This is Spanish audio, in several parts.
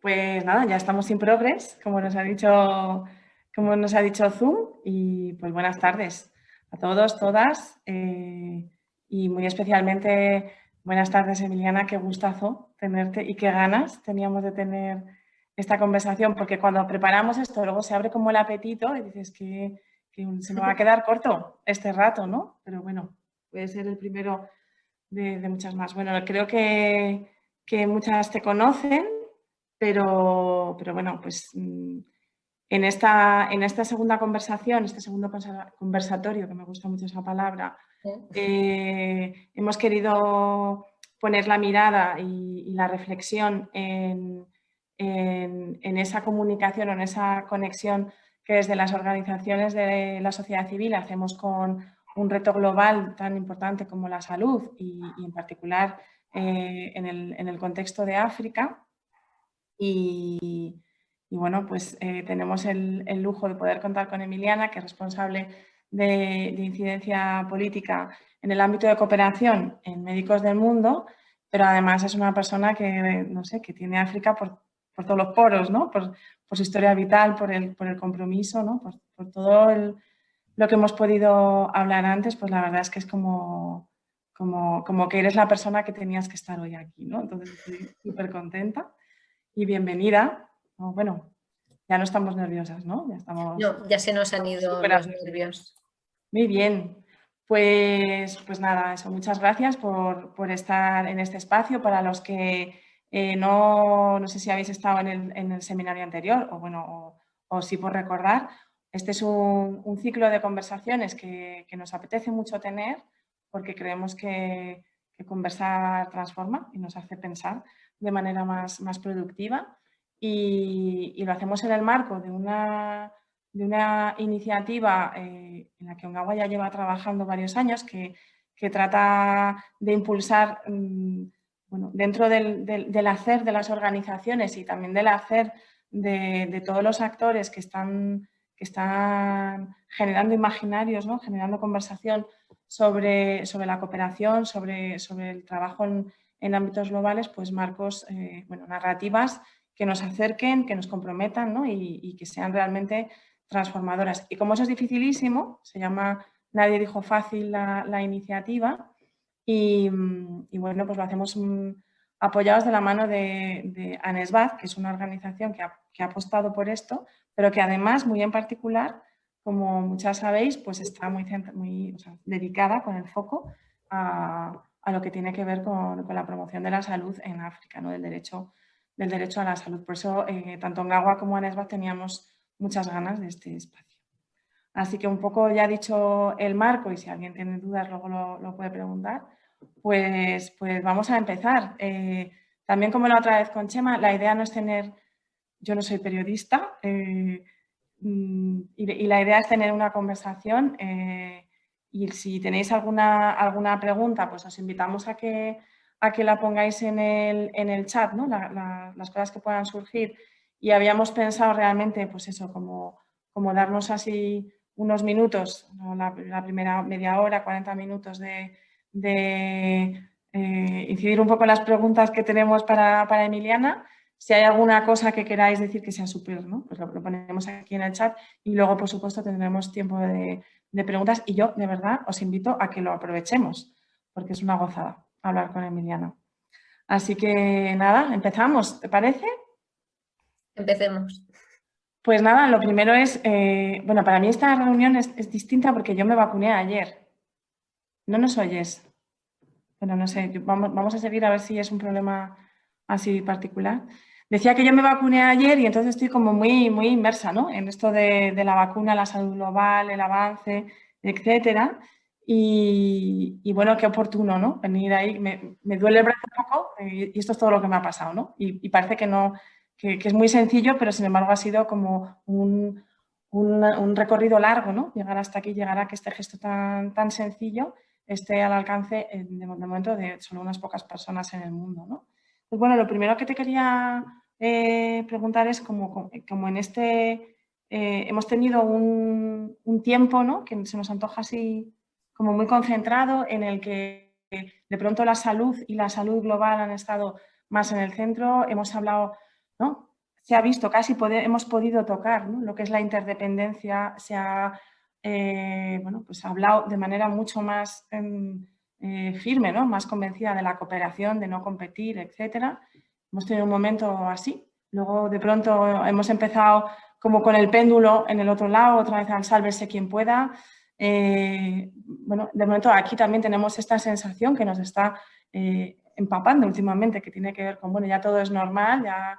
Pues nada, ya estamos sin progres, como nos ha dicho, como nos ha dicho Zoom, y pues buenas tardes a todos, todas, eh, y muy especialmente buenas tardes Emiliana, qué gustazo tenerte y qué ganas teníamos de tener esta conversación, porque cuando preparamos esto luego se abre como el apetito y dices que, se me va a quedar corto este rato, ¿no? Pero bueno, puede ser el primero de, muchas más. Bueno, creo que, que muchas te conocen, pero, pero bueno, pues mm, en esta, en esta segunda conversación, este segundo conversatorio, que me gusta mucho esa palabra, eh, hemos querido poner la mirada y, la reflexión en, en, esa comunicación o en esa conexión que desde las organizaciones de la sociedad civil hacemos con un reto global tan importante como la salud y, en particular eh, en, el, en, el, contexto de África. Y, bueno, pues eh, tenemos el, lujo de poder contar con Emiliana, que es responsable de, incidencia política en el ámbito de cooperación en Médicos del Mundo, pero además es una persona que, no sé, que tiene África por, por todos los poros, ¿no? por, por, su historia vital, por el, por el compromiso, ¿no? por, todo lo que hemos podido hablar antes, pues la verdad es que es como, como, como que eres la persona que tenías que estar hoy aquí. ¿no? Entonces estoy súper contenta y bienvenida. bueno, ya no estamos nerviosas, ¿no? Ya, estamos, no, ya se nos han ido los nervios. Muy bien. Pues, pues nada, eso, muchas gracias por, por estar en este espacio. Para los que eh, no, no, sé si habéis estado en el, en el seminario anterior o, bueno, o, o sí por recordar, este es un, un ciclo de conversaciones que, que, nos apetece mucho tener porque creemos que, que conversar transforma y nos hace pensar de manera más, más productiva y, lo hacemos en el marco de una, de una iniciativa eh, en la que Ongawa ya lleva trabajando varios años que, que trata de impulsar mm, bueno, dentro del, del, hacer de las organizaciones y también del hacer de, de todos los actores que están, que están generando imaginarios, ¿no? generando conversación sobre, sobre la cooperación, sobre, sobre el trabajo en, en ámbitos globales, pues marcos, eh, bueno, narrativas que nos acerquen, que nos comprometan ¿no? y, que sean realmente transformadoras. Y como eso es dificilísimo, se llama Nadie dijo fácil la, iniciativa y, bueno, pues lo hacemos mm, apoyados de la mano de, de Anesbaz, que es una organización que ha, apostado por esto, pero que además, muy en particular, como muchas sabéis, pues está muy dedicada con el foco a, a lo que tiene que ver con, la promoción de la salud en África, ¿no? del, derecho, del derecho a la salud. Por eso, eh, tanto en Gawa como en Esba teníamos muchas ganas de este espacio. Así que un poco ya dicho el marco, y si alguien tiene dudas luego lo, puede preguntar, pues, pues vamos a empezar. Eh, también como la otra vez con Chema, la idea no es tener, yo no soy periodista, eh, mm, y, la idea es tener una conversación y si tenéis alguna, alguna pregunta, pues os invitamos a que, a que la pongáis en el, en el chat, ¿no? las cosas que puedan surgir. Y habíamos pensado realmente, pues eso, como, como darnos así unos minutos, la, primera media hora, 40 minutos de, eh, incidir un poco en las preguntas que tenemos para, para, Emiliana. Si hay alguna cosa que queráis decir que sea súper, ¿no? pues lo, ponemos aquí en el chat y luego, por supuesto, tendremos tiempo de, de preguntas y yo de verdad os invito a que lo aprovechemos porque es una gozada hablar con Emiliano. Así que nada, empezamos, ¿te parece? Empecemos. Pues nada, lo primero es, eh, bueno, para mí esta reunión es, distinta porque yo me vacuné ayer. ¿No nos oyes? Bueno, no sé, vamos, vamos a seguir a ver si es un problema así particular. Decía que yo me vacuné ayer y entonces estoy como muy, muy inmersa ¿no? en esto de, la vacuna, la salud global, el avance, etcétera. Y, bueno, qué oportuno, ¿no? Venir ahí, me, duele el brazo un poco eh, y, esto es todo lo que me ha pasado, ¿no? Y, parece que no, que, es muy sencillo, pero sin embargo ha sido como un, un, recorrido largo, ¿no? Llegar hasta aquí, llegar a que este gesto tan, tan sencillo esté al alcance de, de momento de solo unas pocas personas en el mundo, ¿no? Pues bueno, lo primero que te quería eh, preguntar es como, en este, eh, hemos tenido un, tiempo ¿no? que se nos antoja así como muy concentrado en el que de pronto la salud y la salud global han estado más en el centro, hemos hablado, ¿no? se ha visto, casi hemos podido tocar lo que es la interdependencia, se ha eh, bueno, pues hablado de manera mucho más em, eh, firme, ¿no? más convencida de la cooperación, de no competir, etc. Hemos tenido un momento así. Luego de pronto hemos empezado como con el péndulo en el otro lado, otra vez al sálvese quien pueda. Eh, bueno, de momento aquí también tenemos esta sensación que nos está empapando últimamente, que tiene que ver con, bueno, ya todo es normal, ya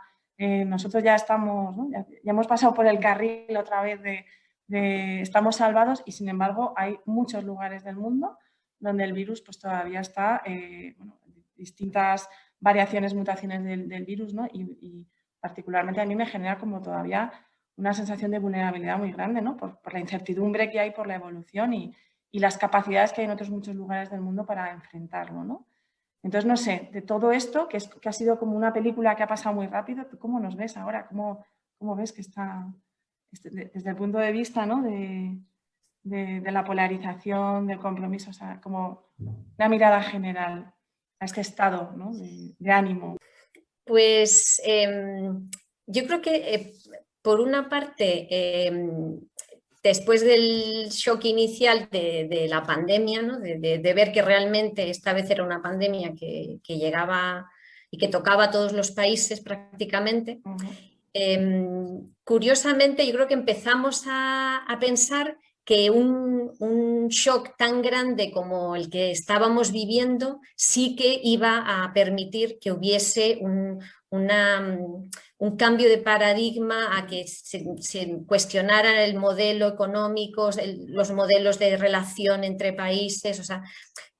nosotros ya estamos, ya, hemos pasado por el carril otra vez de, estamos salvados y sin embargo hay muchos lugares del mundo donde el virus pues todavía está, eh, distintas variaciones, mutaciones del, virus ¿no? y, particularmente a mí me genera como todavía una sensación de vulnerabilidad muy grande ¿no? por, la incertidumbre que hay por la evolución y, y, las capacidades que hay en otros muchos lugares del mundo para enfrentarlo. ¿no? Entonces, no sé, de todo esto, que, es, que ha sido como una película que ha pasado muy rápido, ¿cómo nos ves ahora? ¿Cómo, cómo ves que está, este, desde el punto de vista ¿no? de, de, la polarización, del compromiso, o sea, como una mirada general a este estado ¿no? de, ánimo. Pues em, yo creo que eh, por una parte, em, después del shock inicial de, la pandemia, ¿no? de, ver que realmente esta vez era una pandemia que, que, llegaba y que tocaba a todos los países prácticamente, Em, curiosamente, yo creo que empezamos a, pensar que un, shock tan grande como el que estábamos viviendo sí que iba a permitir que hubiese un, cambio de paradigma, a que se, cuestionara el modelo económico, los modelos de relación entre países. O sea,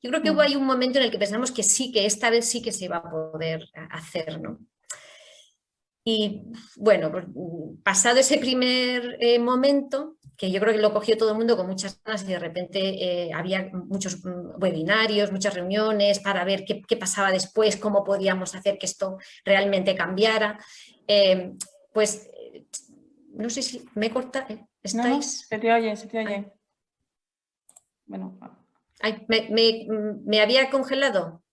yo creo que hubo mm. ahí un momento en el que pensamos que sí, que esta vez sí que se iba a poder hacer. ¿no? Y bueno, pues, pasado ese primer eh, momento, que yo creo que lo cogió todo el mundo con muchas ganas y de repente eh, había muchos mm, webinarios, muchas reuniones para ver qué, pasaba después, cómo podíamos hacer que esto realmente cambiara. Eh, pues no sé si me corta, ¿estáis? se te oye, se te oye. Bueno. me había congelado?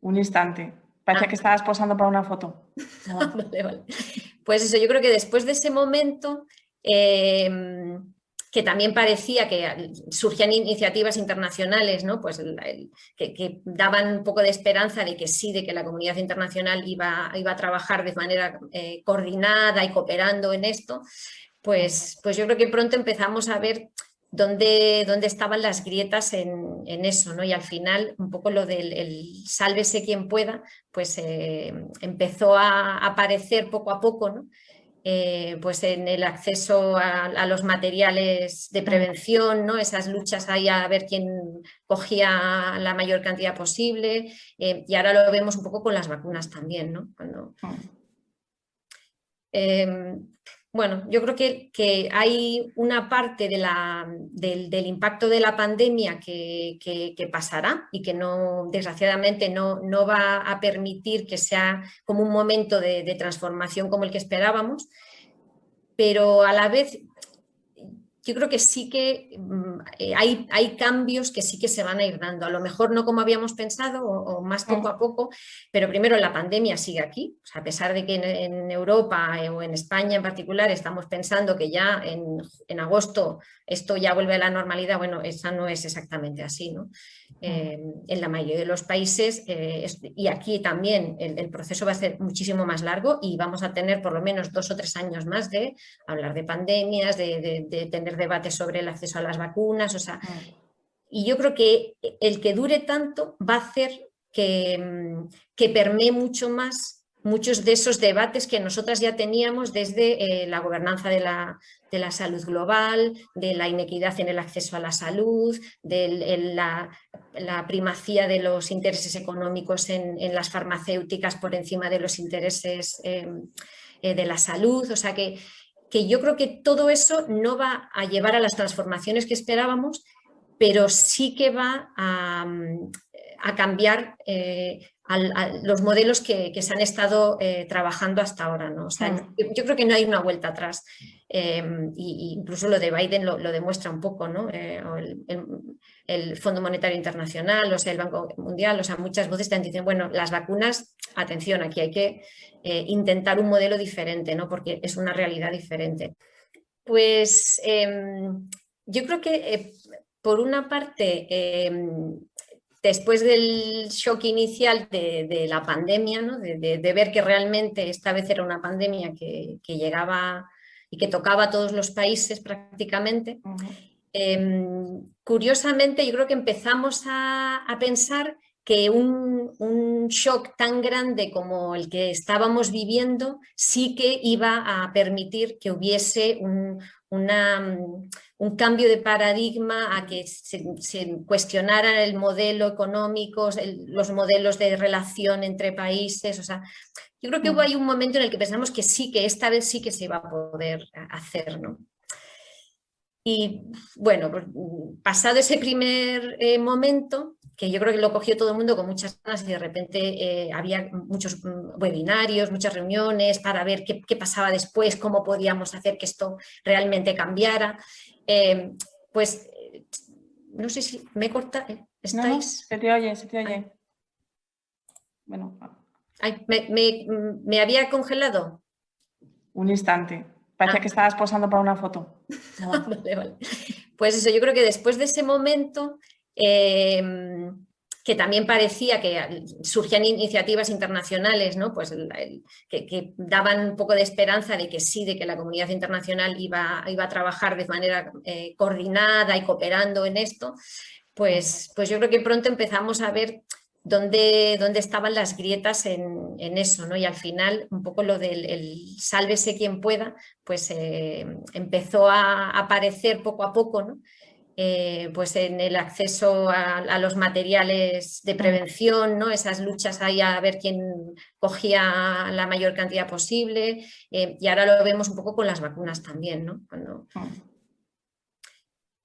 Un instante. Parece ah. que estabas posando para una foto. Pues eso, yo creo que después de ese momento, em, que también parecía que surgían iniciativas internacionales ¿no? pues que, daban un poco de esperanza de que sí, de que la comunidad internacional iba, iba a trabajar de manera eh, coordinada y cooperando en esto, pues, pues yo creo que pronto empezamos a ver dónde, dónde estaban las grietas en, eso, ¿no? Y al final, un poco lo del el sálvese quien pueda, pues eh, empezó a aparecer poco a poco, ¿no? Eh, pues en el acceso a, los materiales de prevención, ¿no? esas luchas ahí a ver quién cogía la mayor cantidad posible eh, y ahora lo vemos un poco con las vacunas también. ¿no? Cuando, bueno, yo creo que, hay una parte del, impacto de la pandemia que, pasará y que no, desgraciadamente no, va a permitir que sea como un momento de transformación como el que esperábamos, pero a la vez yo creo que sí que eh, hay, hay, cambios que sí que se van a ir dando, a lo mejor no como habíamos pensado o, más poco a poco, pero primero la pandemia sigue aquí, a pesar de que en, Europa eh, o en España en particular estamos pensando que ya en, agosto esto ya vuelve a la normalidad, bueno, esa no es exactamente así, ¿no? Eh, en la mayoría de los países y aquí también el, proceso va a ser muchísimo más largo y vamos a tener por lo menos dos o tres años más de hablar de pandemias, de, de tener debate sobre el acceso a las vacunas, o sea, mm. y yo creo que el que dure tanto va a hacer que, mm, que permee mucho más muchos de esos debates que nosotras ya teníamos desde eh, la gobernanza de la, de la, salud global, de la inequidad en el acceso a la salud, de la, la, primacía de los intereses económicos en, en, las farmacéuticas por encima de los intereses em, eh, de la salud. O sea que que yo creo que todo eso no va a llevar a las transformaciones que esperábamos, pero sí que va a, mm, cambiar, eh, los modelos que, se han estado eh, trabajando hasta ahora. ¿no? Mm. yo, creo que no hay una vuelta atrás. Eh, incluso lo de Biden lo, demuestra un poco, ¿no? Eh, el, Fondo Monetario Internacional, o sea, el Banco Mundial, o sea, muchas voces te dicen, bueno, las vacunas, atención, aquí hay que intentar un modelo diferente, ¿no? porque es una realidad diferente. Pues em, yo creo que por una parte em, después del shock inicial de, la pandemia, de, ver que realmente esta vez era una pandemia que, llegaba y que tocaba a todos los países prácticamente, em, curiosamente yo creo que empezamos a, pensar que un, un, shock tan grande como el que estábamos viviendo sí que iba a permitir que hubiese un, Mm, un cambio de paradigma a que se, cuestionara el modelo económico, los modelos de relación entre países. O sea, yo creo que hubo ahí un momento en el que pensamos que sí, que esta vez sí que se iba a poder hacer. ¿no? Y bueno, pues, pasado ese primer eh, momento, que yo creo que lo cogió todo el mundo con muchas ganas y de repente eh, había muchos mm, webinarios, muchas reuniones para ver qué, pasaba después, cómo podíamos hacer que esto realmente cambiara. Eh, pues no sé si me corta, ¿eh? ¿estáis? se te oye, se te oye. Bueno. me, había congelado? Un instante. Parece ah. que estabas posando para una foto. vale, vale. Pues eso, yo creo que después de ese momento Em, que también parecía que surgían iniciativas internacionales ¿no? pues que, daban un poco de esperanza de que sí, de que la comunidad internacional iba, iba a trabajar de manera eh, coordinada y cooperando en esto, pues, pues yo creo que pronto empezamos a ver dónde, dónde estaban las grietas en, eso, ¿no? Y al final, un poco lo del el sálvese quien pueda, pues eh, empezó a aparecer poco a poco, ¿no? Eh, pues en el acceso a, los materiales de prevención, ¿no? esas luchas ahí a ver quién cogía la mayor cantidad posible eh, y ahora lo vemos un poco con las vacunas también. ¿no?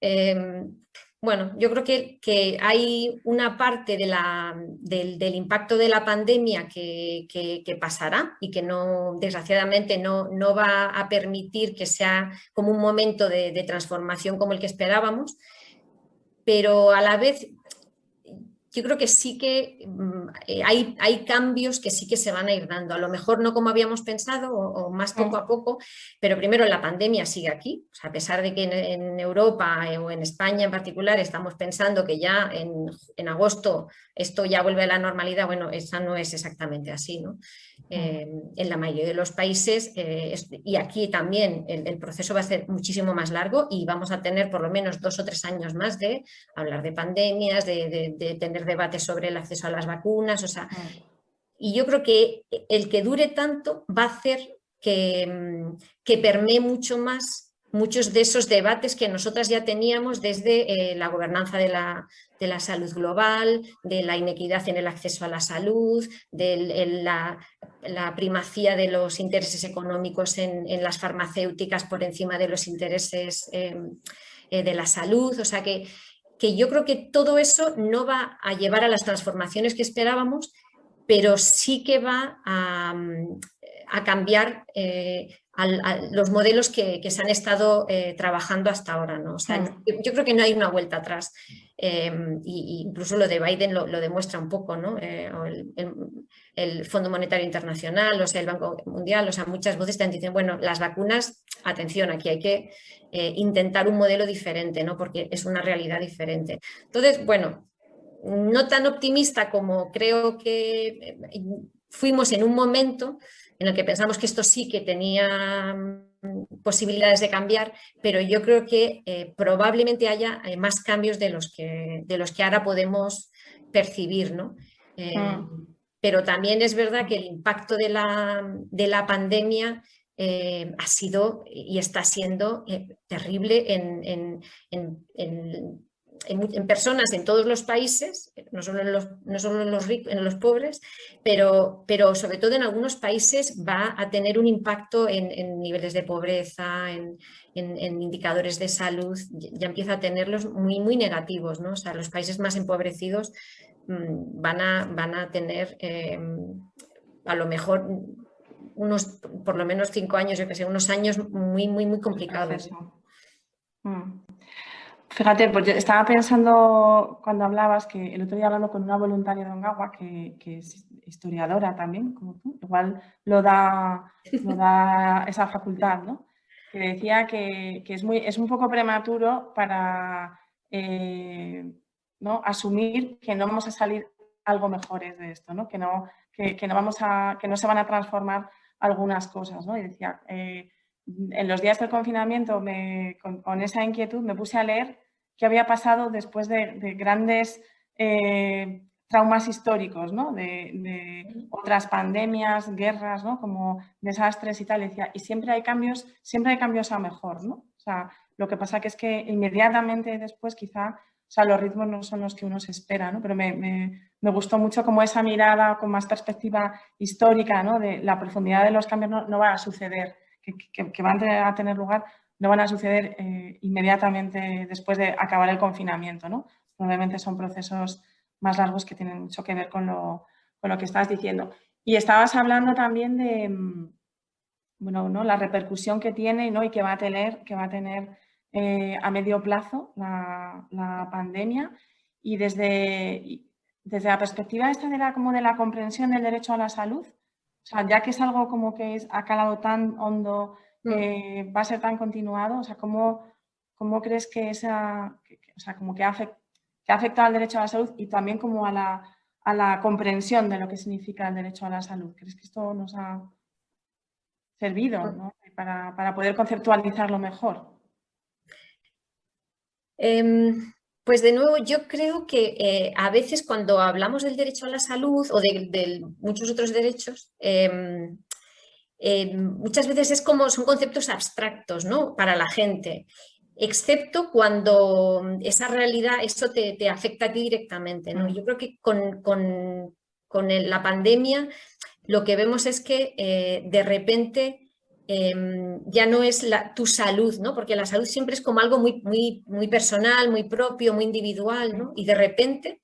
Em, bueno, yo creo que, que, hay una parte de la, del, impacto de la pandemia que, que, pasará y que no, desgraciadamente no, no, va a permitir que sea como un momento de transformación como el que esperábamos, pero a la vez yo creo que sí que mm, eh, hay, hay, cambios que sí que se van a ir dando, a lo mejor no como habíamos pensado o, más poco a poco, pero primero la pandemia sigue aquí, a pesar de que en, Europa eh, o en España en particular estamos pensando que ya en, agosto esto ya vuelve a la normalidad, bueno, esa no es exactamente así, ¿no? Eh, en la mayoría de los países y aquí también el, proceso va a ser muchísimo más largo y vamos a tener por lo menos dos o tres años más de hablar de pandemias, de, de tener debate sobre el acceso a las vacunas, o sea, y yo creo que el que dure tanto va a hacer que, mm, que permee mucho más muchos de esos debates que nosotras ya teníamos desde eh, la gobernanza de la, de la, salud global, de la inequidad en el acceso a la salud, de la, la, primacía de los intereses económicos en, en, las farmacéuticas por encima de los intereses em, eh, de la salud. O sea que que yo creo que todo eso no va a llevar a las transformaciones que esperábamos, pero sí que va a, cambiar eh, los modelos que, se han estado eh, trabajando hasta ahora. ¿no? yo, creo que no hay una vuelta atrás. Em, incluso lo de Biden lo, demuestra un poco, ¿no? Eh, el, Fondo Monetario Internacional, o sea, el Banco Mundial, o sea, muchas voces te dicen, bueno, las vacunas, atención, aquí hay que intentar un modelo diferente, ¿no? Porque es una realidad diferente. Entonces, bueno, no tan optimista como creo que fuimos en un momento, en el que pensamos que esto sí que tenía mm, posibilidades de cambiar, pero yo creo que eh, probablemente haya eh, más cambios de los, que, de los que ahora podemos percibir. ¿no? Eh, mm. Pero también es verdad que el impacto de la, de la pandemia ha sido y está siendo terrible en, en en, personas en todos los países, no solo en los, no solo en los, ricos, en los pobres, pero, pero sobre todo en algunos países va a tener un impacto en, niveles de pobreza, en, indicadores de salud, ya empieza a tenerlos muy, muy negativos. ¿no? O sea, los países más empobrecidos mm, van a, van a tener em, a lo mejor unos, por lo menos cinco años, yo que sé, unos años muy, muy, muy complicados. Fíjate, pues estaba pensando cuando hablabas que el otro día hablando con una voluntaria de Ongawa, que, que es historiadora también, como tú, igual lo da, lo da esa facultad, ¿no? Que decía que, que, es, muy, es un poco prematuro para eh, ¿no? asumir que no vamos a salir algo mejores de esto, ¿no? Que, no, que, que, no vamos a, que no se van a transformar algunas cosas, ¿no? Y decía, eh, en los días del confinamiento, me, con, esa inquietud, me puse a leer qué había pasado después de, grandes eh, traumas históricos, ¿no? de, otras pandemias, guerras, ¿no? como desastres y tal. Y, y siempre hay cambios, siempre hay cambios a mejor. ¿no? O sea, lo que pasa que es que inmediatamente después quizá o sea, los ritmos no son los que uno se espera, ¿no? pero me, me, gustó mucho como esa mirada con más perspectiva histórica, ¿no? de la profundidad de los cambios no, no va a suceder que, van a tener lugar no van a suceder eh, inmediatamente después de acabar el confinamiento. ¿no? Probablemente son procesos más largos que tienen mucho que ver con lo, con lo que estás diciendo. Y estabas hablando también de mm, bueno, ¿no? la repercusión que tiene ¿no? y que va a tener, que va a tener eh, a medio plazo la, la, pandemia y desde, desde la perspectiva esta de la, como de la comprensión del derecho a la salud, o sea, ya que es algo como que es, ha calado tan hondo. Eh, va a ser tan continuado, o sea, ¿cómo, cómo crees que esa, o sea, como que ha, afectado al derecho a la salud y también como a la, a la comprensión de lo que significa el derecho a la salud? ¿Crees que esto nos ha servido. ¿no? para, para, poder conceptualizarlo mejor? Em, pues de nuevo, yo creo que eh, a veces cuando hablamos del derecho a la salud o de, muchos otros derechos, em, em, muchas veces es como son conceptos abstractos ¿no? para la gente, excepto cuando esa realidad, eso te, afecta a ti directamente. ¿no? Mm. Yo creo que con, la pandemia lo que vemos es que eh, de repente Em, ya no es la, tu salud, ¿no? porque la salud siempre es como algo muy, muy, muy personal, muy propio, muy individual, ¿no? y de repente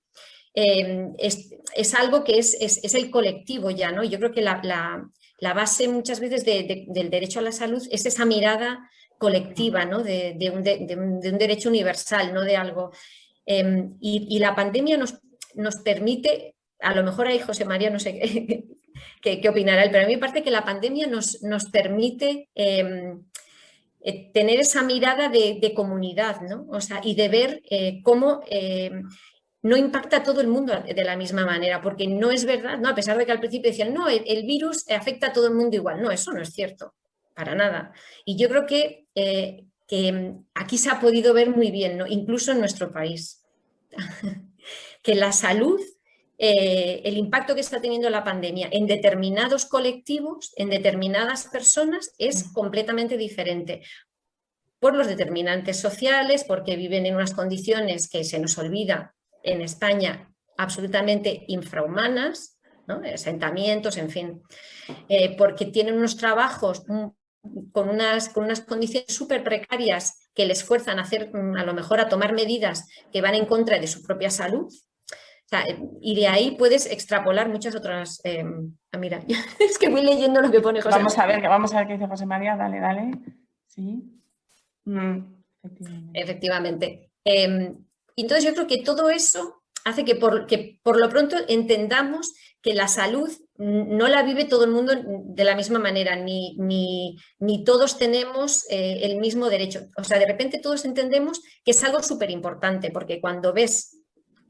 em, es, algo que es, es, el colectivo ya. ¿no? Yo creo que la, la, base muchas veces del derecho a la salud es esa mirada colectiva ¿no? de, un, de, un, derecho universal, no de algo. Em, y, la pandemia nos, nos permite, a lo mejor ahí José María, no sé qué, opinará él, pero a mí me parece que la pandemia nos, nos permite em, eh, tener esa mirada de, comunidad ¿no? o sea, y de ver eh, cómo em, no impacta a todo el mundo de la misma manera, porque no es verdad, ¿no? a pesar de que al principio decían, no, el, virus afecta a todo el mundo igual. No, eso no es cierto, para nada. Y yo creo que, eh, que em, aquí se ha podido ver muy bien, ¿no? incluso en nuestro país, que la salud eh, el impacto que está teniendo la pandemia en determinados colectivos, en determinadas personas, es completamente diferente por los determinantes sociales, porque viven en unas condiciones que se nos olvida en España absolutamente infrahumanas, asentamientos, en fin, eh, porque tienen unos trabajos con unas, con unas condiciones súper precarias que les fuerzan a hacer, a lo mejor a tomar medidas que van en contra de su propia salud, y de ahí puedes extrapolar muchas otras... Eh, ah, mira, es que voy leyendo lo que pone José Vamos a ver, vamos a ver qué dice José María, dale, dale. Sí. Mm, efectivamente. Em, entonces yo creo que todo eso hace que por, que por lo pronto entendamos que la salud no la vive todo el mundo de la misma manera, ni, ni, ni todos tenemos eh, el mismo derecho. O sea, de repente todos entendemos que es algo súper importante, porque cuando ves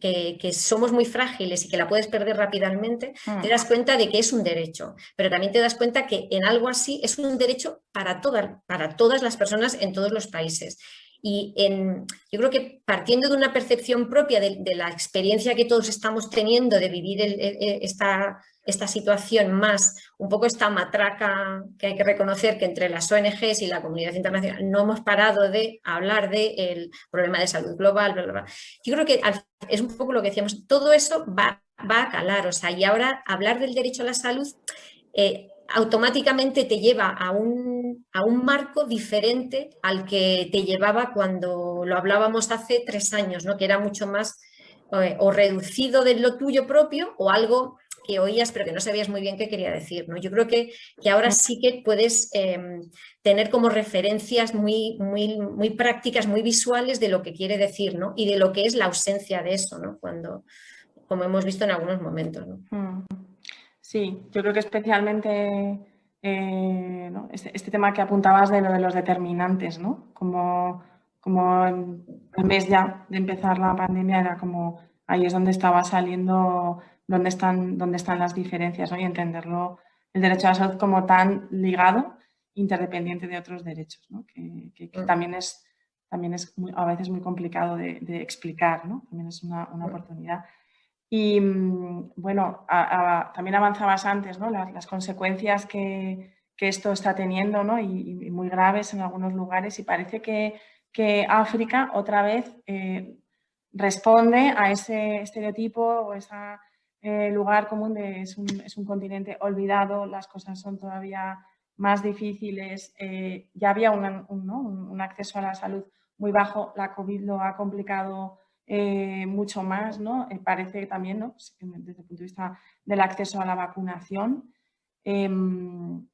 que, somos muy frágiles y que la puedes perder rápidamente, te mm. das cuenta de que es un derecho, pero también te das cuenta que en algo así es un derecho para, para todas las personas en todos los países. Y en, yo creo que partiendo de una percepción propia de, la experiencia que todos estamos teniendo de vivir esta, esta situación más un poco esta matraca que hay que reconocer que entre las ONGs y la comunidad internacional no hemos parado de hablar del problema de salud global, Yo creo que es un poco lo que decíamos, todo eso va, va a calar, o sea, y ahora hablar del derecho a la salud eh, automáticamente te lleva a un, a un, marco diferente al que te llevaba cuando lo hablábamos hace tres años, ¿no? que era mucho más o reducido de lo tuyo propio o algo que oías pero que no sabías muy bien qué quería decir. ¿no? Yo creo que, que ahora sí que puedes em, tener como referencias muy, muy, muy prácticas, muy visuales de lo que quiere decir ¿no? y de lo que es la ausencia de eso, ¿no? Cuando, como hemos visto en algunos momentos. ¿no? Mm. Sí, yo creo que especialmente eh, este, este, tema que apuntabas de lo de los determinantes, ¿no? Como, como el mes ya de empezar la pandemia era como ahí es donde estaba saliendo dónde están, dónde están las diferencias y entenderlo, el derecho a la salud como tan ligado, interdependiente de otros derechos, que, mm. también es, también es a veces muy complicado de, explicar, ¿no? también es una, una mm. oportunidad. Y mm, bueno, también avanzabas antes, ¿no? las, consecuencias que, que, esto está teniendo ¿no? y, muy graves en algunos lugares y parece que, que África otra vez eh, responde a ese estereotipo o esa eh, lugar común de es un, es un, continente olvidado, las cosas son todavía más difíciles, eh, ya había un, acceso a la salud muy bajo, la COVID lo ha complicado eh, mucho más, ¿no? parece también, ¿no? desde el punto de vista del acceso a la vacunación, em,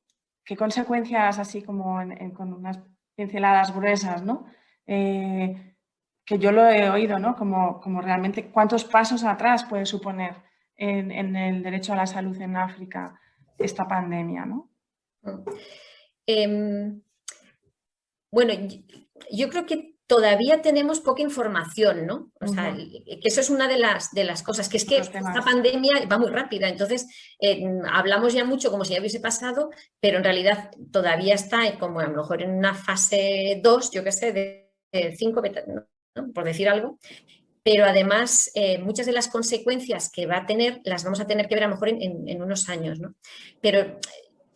¿qué consecuencias así como con unas pinceladas gruesas, ¿no? que yo lo he oído, ¿no? Como, como realmente cuántos pasos atrás puede suponer en, el derecho a la salud en África esta pandemia, ¿no? Em, bueno, yo creo que todavía tenemos poca información, ¿no? O sea, que eso es una de las, de las cosas, que es que esta pandemia va muy rápida, entonces eh, hablamos ya mucho como si ya hubiese pasado, pero en realidad todavía está como a lo mejor en una fase 2, yo qué sé, de 5, por decir algo, pero además eh, muchas de las consecuencias que va a tener las vamos a tener que ver a lo mejor en, unos años. ¿no? Pero eh,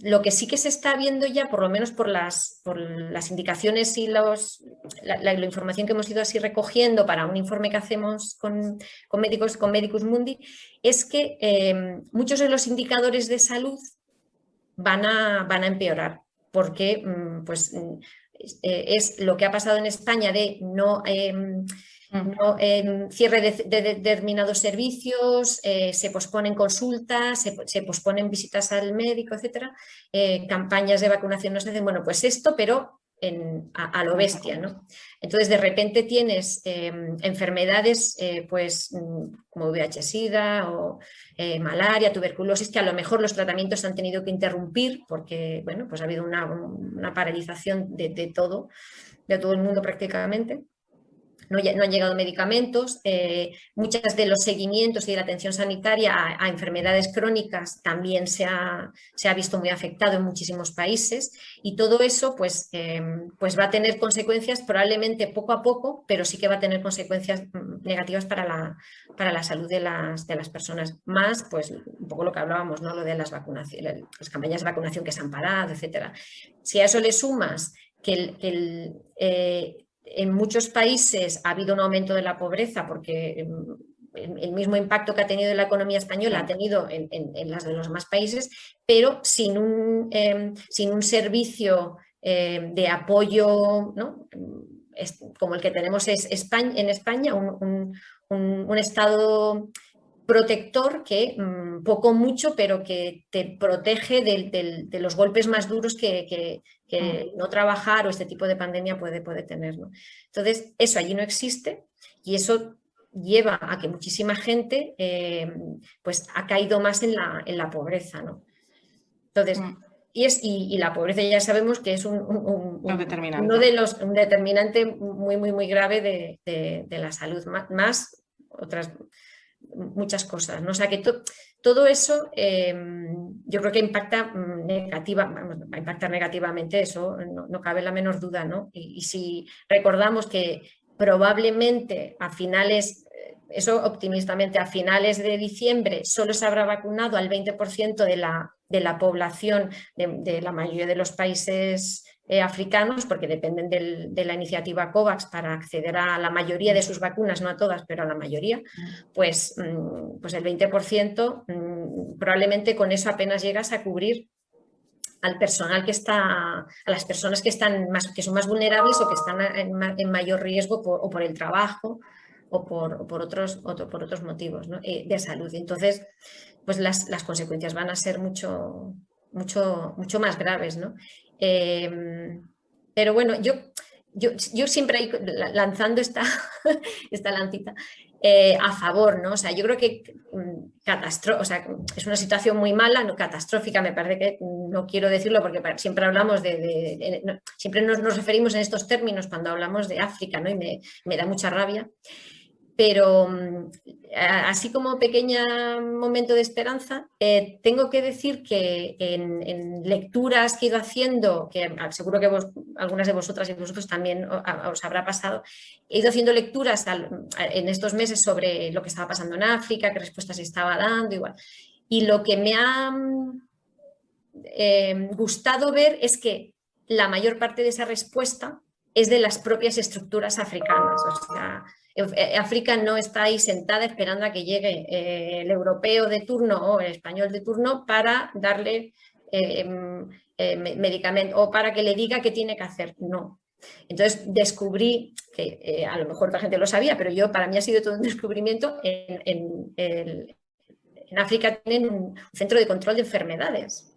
lo que sí que se está viendo ya, por lo menos por las, por las indicaciones y los, la, información que hemos ido así recogiendo para un informe que hacemos con, médicos, con Medicus Mundi, es que eh, muchos de los indicadores de salud van a, van a empeorar, porque mm, pues, es lo que ha pasado en España de no em, ¿no? cierre de, determinados servicios, eh, se posponen consultas, se, posponen visitas al médico, etcétera, eh, campañas de vacunación no se hacen, bueno, pues esto, pero en, a, lo bestia, ¿no? Entonces, de repente tienes em, enfermedades, eh, pues, mm, como VIH-Sida o malaria, tuberculosis, que a lo mejor los tratamientos han tenido que interrumpir porque, bueno, pues ha habido una, paralización de, de todo, de todo el mundo prácticamente no, han llegado medicamentos, eh, muchas de los seguimientos y de la atención sanitaria a, enfermedades crónicas también se ha, se ha, visto muy afectado en muchísimos países y todo eso pues, em, pues va a tener consecuencias probablemente poco a poco, pero sí que va a tener consecuencias mm, negativas para la, para la salud de las, de las personas. Más, pues un poco lo que hablábamos, ¿no? lo de las, las campañas de vacunación que se han parado, etcétera. Si a eso le sumas que el, eh, en muchos países ha habido un aumento de la pobreza porque em, el mismo impacto que ha tenido en la economía española ha tenido en, las de los demás países, pero sin un, em, servicio em, de apoyo como el que tenemos es en España, un, Estado protector que mm, poco mucho, pero que te protege de, los golpes más duros que, que no trabajar o este tipo de pandemia puede, puede tener. Entonces, eso allí no existe y eso lleva a que muchísima gente eh, pues ha caído más en la, en la pobreza. ¿no? Entonces, mm. y, es, y, la pobreza ya sabemos que es un, determinante. uno de los, un determinante muy, muy, muy grave de, de, la salud, más, otras muchas cosas. ¿no? O sea que todo eso em, yo creo que impacta, mm, negativa, va a impactar negativamente, eso no, cabe la menor duda. ¿no? Y, si recordamos que probablemente a finales, eh, eso optimistamente, a finales de diciembre solo se habrá vacunado al 20% de la, de la población de la mayoría de los países eh, africanos, porque dependen de la iniciativa COVAX para acceder a la mayoría de sus vacunas, no a todas, pero a la mayoría, pues, mm, pues el 20% mm, probablemente con eso apenas llegas a cubrir al personal que está, a las personas que, están más, que son más vulnerables o que están en, mayor riesgo o por el trabajo o por, otros, por otros motivos de salud. Entonces, pues las, las, consecuencias van a ser mucho, mucho, mucho más graves. ¿no? Em, pero bueno, yo, yo, yo siempre lanzando esta, esta lancita, eh, a favor, ¿no? O sea, yo creo que mm, o sea, es una situación muy mala, no catastrófica, me parece que no quiero decirlo porque siempre hablamos de, siempre nos, nos, referimos en estos términos cuando hablamos de África, ¿no? Y me, me da mucha rabia pero mm, así como pequeño momento de esperanza, eh, tengo que decir que en, lecturas que he ido haciendo, que seguro que algunas de vosotras y vosotros también os habrá pasado, he ido haciendo lecturas en estos meses sobre lo que estaba pasando en África, qué respuestas estaba dando, igual. Y lo que me ha mm, eh, gustado ver es que la mayor parte de esa respuesta es de las propias estructuras africanas. O sea, África no está ahí sentada esperando a que llegue eh, el europeo de turno o el español de turno para darle eh, medicamento o para que le diga qué tiene que hacer. No. Entonces descubrí, que a lo mejor la gente lo sabía, pero yo para mí ha sido todo un descubrimiento, en, en África tienen un centro de control de enfermedades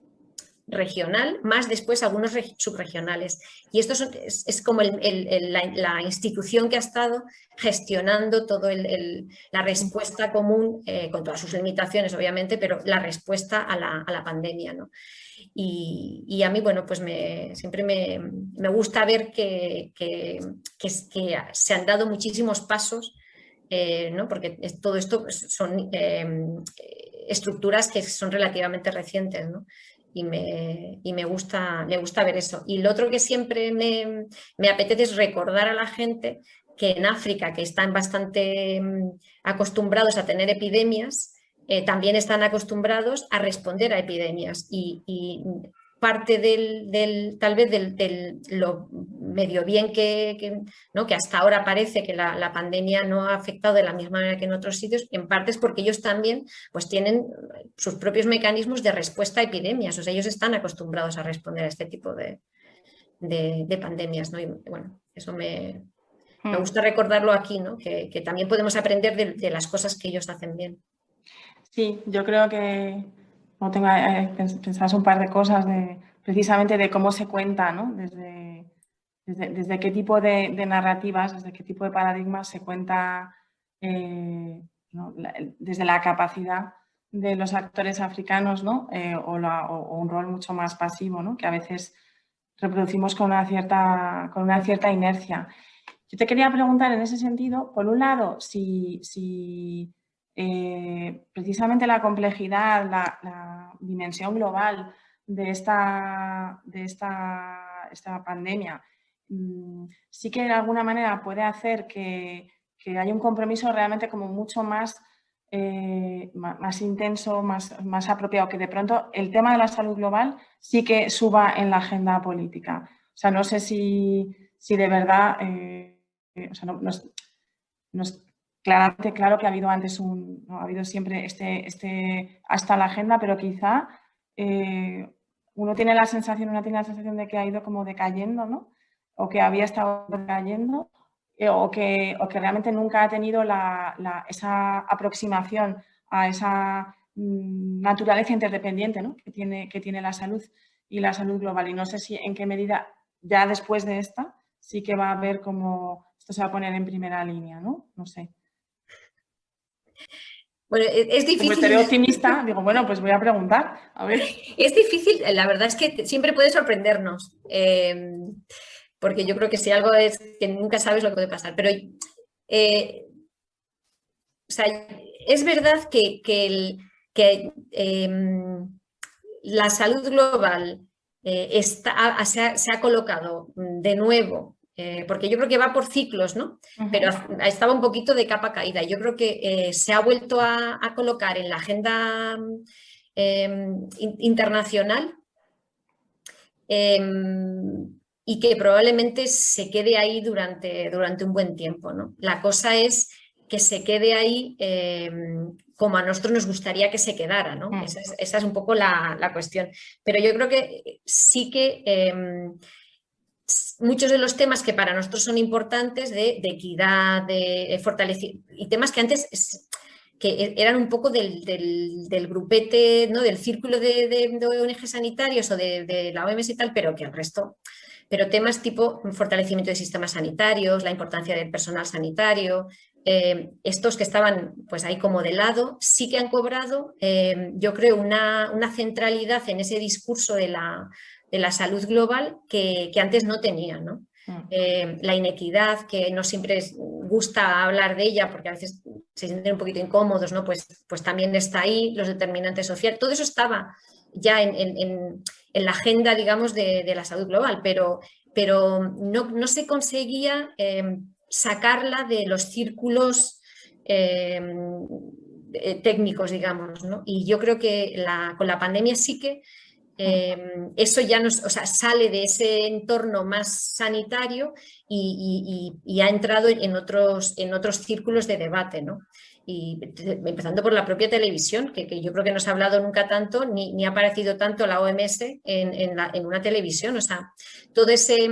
regional, más después algunos subregionales. Y esto es, como la, institución que ha estado gestionando toda la respuesta común, eh, con todas sus limitaciones obviamente, pero la respuesta a la, pandemia. Y, a mí, bueno, pues me, siempre me, gusta ver que, que, se han dado muchísimos pasos, eh, ¿no? porque todo esto son eh, estructuras que son relativamente recientes. ¿no? Y me, me, gusta, me gusta ver eso. Y lo otro que siempre me, me apetece es recordar a la gente que en África, que están bastante mm, acostumbrados a tener epidemias, eh, también están acostumbrados a responder a epidemias y, y parte del, tal vez del, lo medio bien que, ¿no? que hasta ahora parece que la, pandemia no ha afectado de la misma manera que en otros sitios, en parte es porque ellos también pues, tienen sus propios mecanismos de respuesta a epidemias, o sea, ellos están acostumbrados a responder a este tipo de, pandemias. ¿no? Y, bueno, eso me, me, hmm. gusta recordarlo aquí, ¿no? que, también podemos aprender de, de las cosas que ellos hacen bien. Sí, yo creo que no tengo eh, pensadas un par de cosas de, precisamente de cómo se cuenta, ¿no? desde, desde, qué tipo de, narrativas, desde qué tipo de paradigmas se cuenta eh, desde la capacidad de los actores africanos ¿no? Eh, o, un rol mucho más pasivo ¿no? que a veces reproducimos con una, cierta, con una cierta inercia. Yo te quería preguntar en ese sentido, por un lado, si, si eh, precisamente la complejidad, la, dimensión global de esta, de esta, esta pandemia mm, sí que de alguna manera puede hacer que, que haya un compromiso realmente como mucho más, eh, más, intenso, más, más apropiado, que de pronto el tema de la salud global sí que suba en la agenda política. O sea, no sé si, si de verdad, eh, o sea, no, Claramente, claro que ha habido antes un, ha habido siempre este, este, hasta la agenda, pero quizá eh, uno tiene la sensación, una tiene la sensación de que ha ido como decayendo, ¿no? O que había estado decayendo, eh, o, que, o que realmente nunca ha tenido la, esa aproximación a esa mm, naturaleza interdependiente ¿no? que, tiene, que tiene la salud y la salud global. Y no sé si en qué medida ya después de esta sí que va a haber como esto se va a poner en primera línea, ¿no? No sé. Bueno, e, es difícil. Como optimista, digo, bueno, pues voy a preguntar. A ver. Es difícil, la verdad es que siempre puede sorprendernos. Em, porque yo creo que si algo es que nunca sabes lo que puede pasar. Pero eh, es verdad que, em, la salud global eh, se ha colocado de nuevo eh, porque yo creo que va por ciclos, ¿no? Pero estaba un poquito de capa caída. Yo creo que eh, se ha vuelto a, colocar en la agenda em, internacional em, y que probablemente se quede ahí durante, durante un buen tiempo, ¿no? La cosa es que se quede ahí em, como a nosotros nos gustaría que se quedara, ¿no? Mm. Esa, es, un poco la, la, cuestión. Pero yo creo que sí que muchos de los temas que para nosotros son importantes de, equidad, de, fortalecimiento, y temas que antes que e, eran un poco del, grupete, ¿no? del círculo de, de, ONG sanitarios o de, la OMS y tal, pero que el resto, pero temas tipo fortalecimiento de sistemas sanitarios, la importancia del personal sanitario, eh, estos que estaban pues ahí como de lado, sí que han cobrado, eh, yo creo, una, centralidad en ese discurso de la, de la salud global que, antes no tenían. ¿no? Mm. Eh, la inequidad, que no siempre gusta hablar de ella porque a veces se sienten un poquito incómodos, ¿no? pues, pues también está ahí, los determinantes sociales, todo eso estaba ya en, la agenda, digamos, de, la salud global, pero, pero no, se conseguía eh, sacarla de los círculos eh, técnicos, digamos, ¿no? Y yo creo que con la pandemia sí que Em, eso ya nos, sale de ese entorno más sanitario y, ha entrado en otros, en otros círculos de debate. ¿no? Y empezando por la propia televisión, que, yo creo que no se ha hablado nunca tanto, ni, ha aparecido tanto la OMS en, una televisión. O sea, ese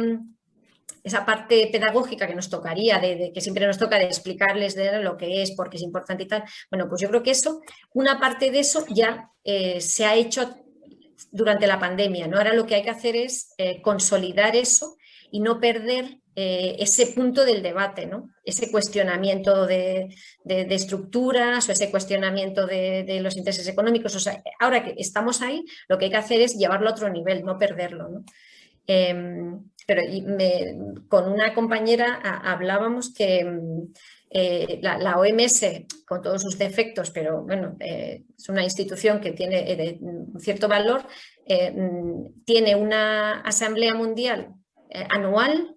esa parte pedagógica que nos tocaría, de, que siempre nos toca de explicarles de lo que es, porque es importante y tal, bueno, pues yo creo que eso, una parte de eso ya eh, se ha hecho durante la pandemia. ¿no? Ahora lo que hay que hacer es eh, consolidar eso y no perder eh, ese punto del debate, ¿no? ese cuestionamiento de, estructuras o ese cuestionamiento de, los intereses económicos. O sea, ahora que estamos ahí, lo que hay que hacer es llevarlo a otro nivel, no perderlo. ¿no? Em, pero con una compañera hablábamos que eh, la, OMS, con todos sus defectos, pero bueno, eh, es una institución que tiene eh, un cierto valor, mm, tiene una asamblea mundial anual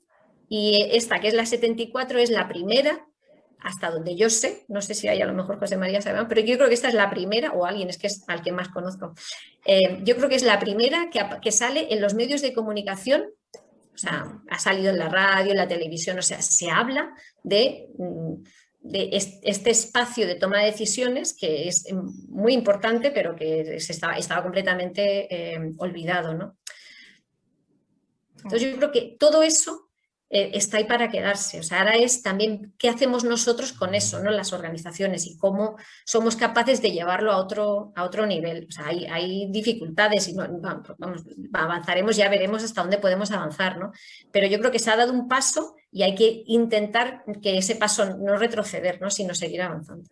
y esta, que es la 74, es la primera, hasta donde yo sé, no sé si hay a lo mejor José María sabe, pero yo creo que esta es la primera, o alguien, es que es al que más conozco, yo creo que es la primera que, que sale en los medios de comunicación o sea, ha salido en la radio, en la televisión, o sea, se habla de, mm, este espacio de toma de decisiones que es muy importante, pero que se estaba, estaba completamente eh, olvidado. ¿no? Entonces yo creo que todo eso eh, está ahí para quedarse. O sea, ahora es también qué hacemos nosotros con eso, ¿no? las organizaciones y cómo somos capaces de llevarlo a otro, a otro nivel. O sea, hay, dificultades y avanzaremos, ya veremos hasta dónde podemos avanzar. ¿no? Pero yo creo que se ha dado un paso y hay que intentar que ese paso no retroceder, ¿no? sino seguir avanzando.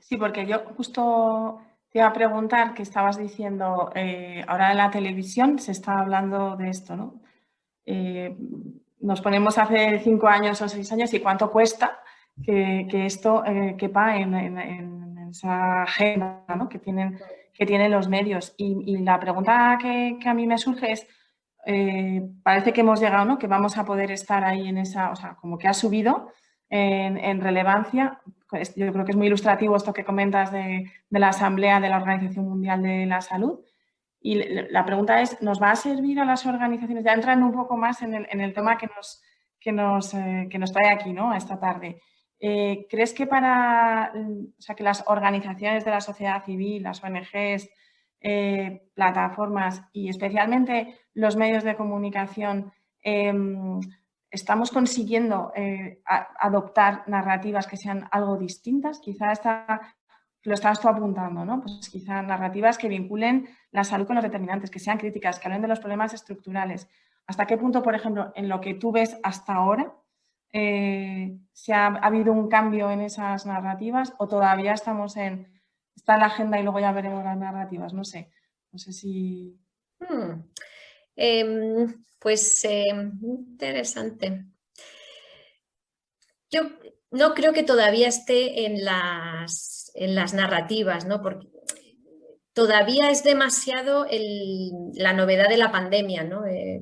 Sí, porque yo justo te iba a preguntar que estabas diciendo, eh, ahora en la televisión se está hablando de esto, ¿no? Eh, nos ponemos hace cinco años o seis años y cuánto cuesta que, esto eh, quepa en, esa agenda que, tienen, que tienen los medios. Y, la pregunta que, a mí me surge es, eh, parece que hemos llegado, ¿no? que vamos a poder estar ahí en esa, o sea, como que ha subido en, relevancia. Yo creo que es muy ilustrativo esto que comentas de la Asamblea de la Organización Mundial de la Salud, y la pregunta es, ¿nos va a servir a las organizaciones? Ya entrando un poco más en el, tema que nos, que, nos, eh, que nos trae aquí, ¿no? Esta tarde. Eh, ¿Crees que para o sea, que las organizaciones de la sociedad civil, las ONGs, eh, plataformas y especialmente los medios de comunicación em, estamos consiguiendo adoptar narrativas que sean algo distintas? Quizá esta lo estabas tú apuntando, ¿no? Pues quizá narrativas que vinculen la salud con los determinantes, que sean críticas, que hablen de los problemas estructurales. ¿Hasta qué punto, por ejemplo, en lo que tú ves hasta ahora, eh, se ha, habido un cambio en esas narrativas o todavía estamos en, está la agenda y luego ya veremos las narrativas? No sé, no sé si... Hmm. Em, pues em, interesante. Yo no creo que todavía esté en las en las narrativas, ¿no? Porque todavía es demasiado la novedad de la pandemia, ¿no? Eh,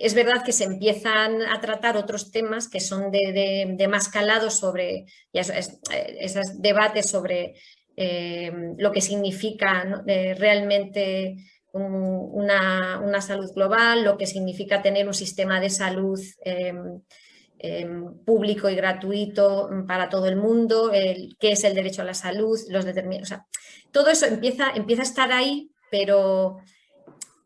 es verdad que se empiezan a tratar otros temas que son de, más calado sobre esos debates sobre eh, lo que significa eh, realmente una, salud global, lo que significa tener un sistema de salud Em, público y gratuito mm, para todo el mundo, el, qué es el derecho a la salud, los determinados. todo eso empieza, empieza a estar ahí, pero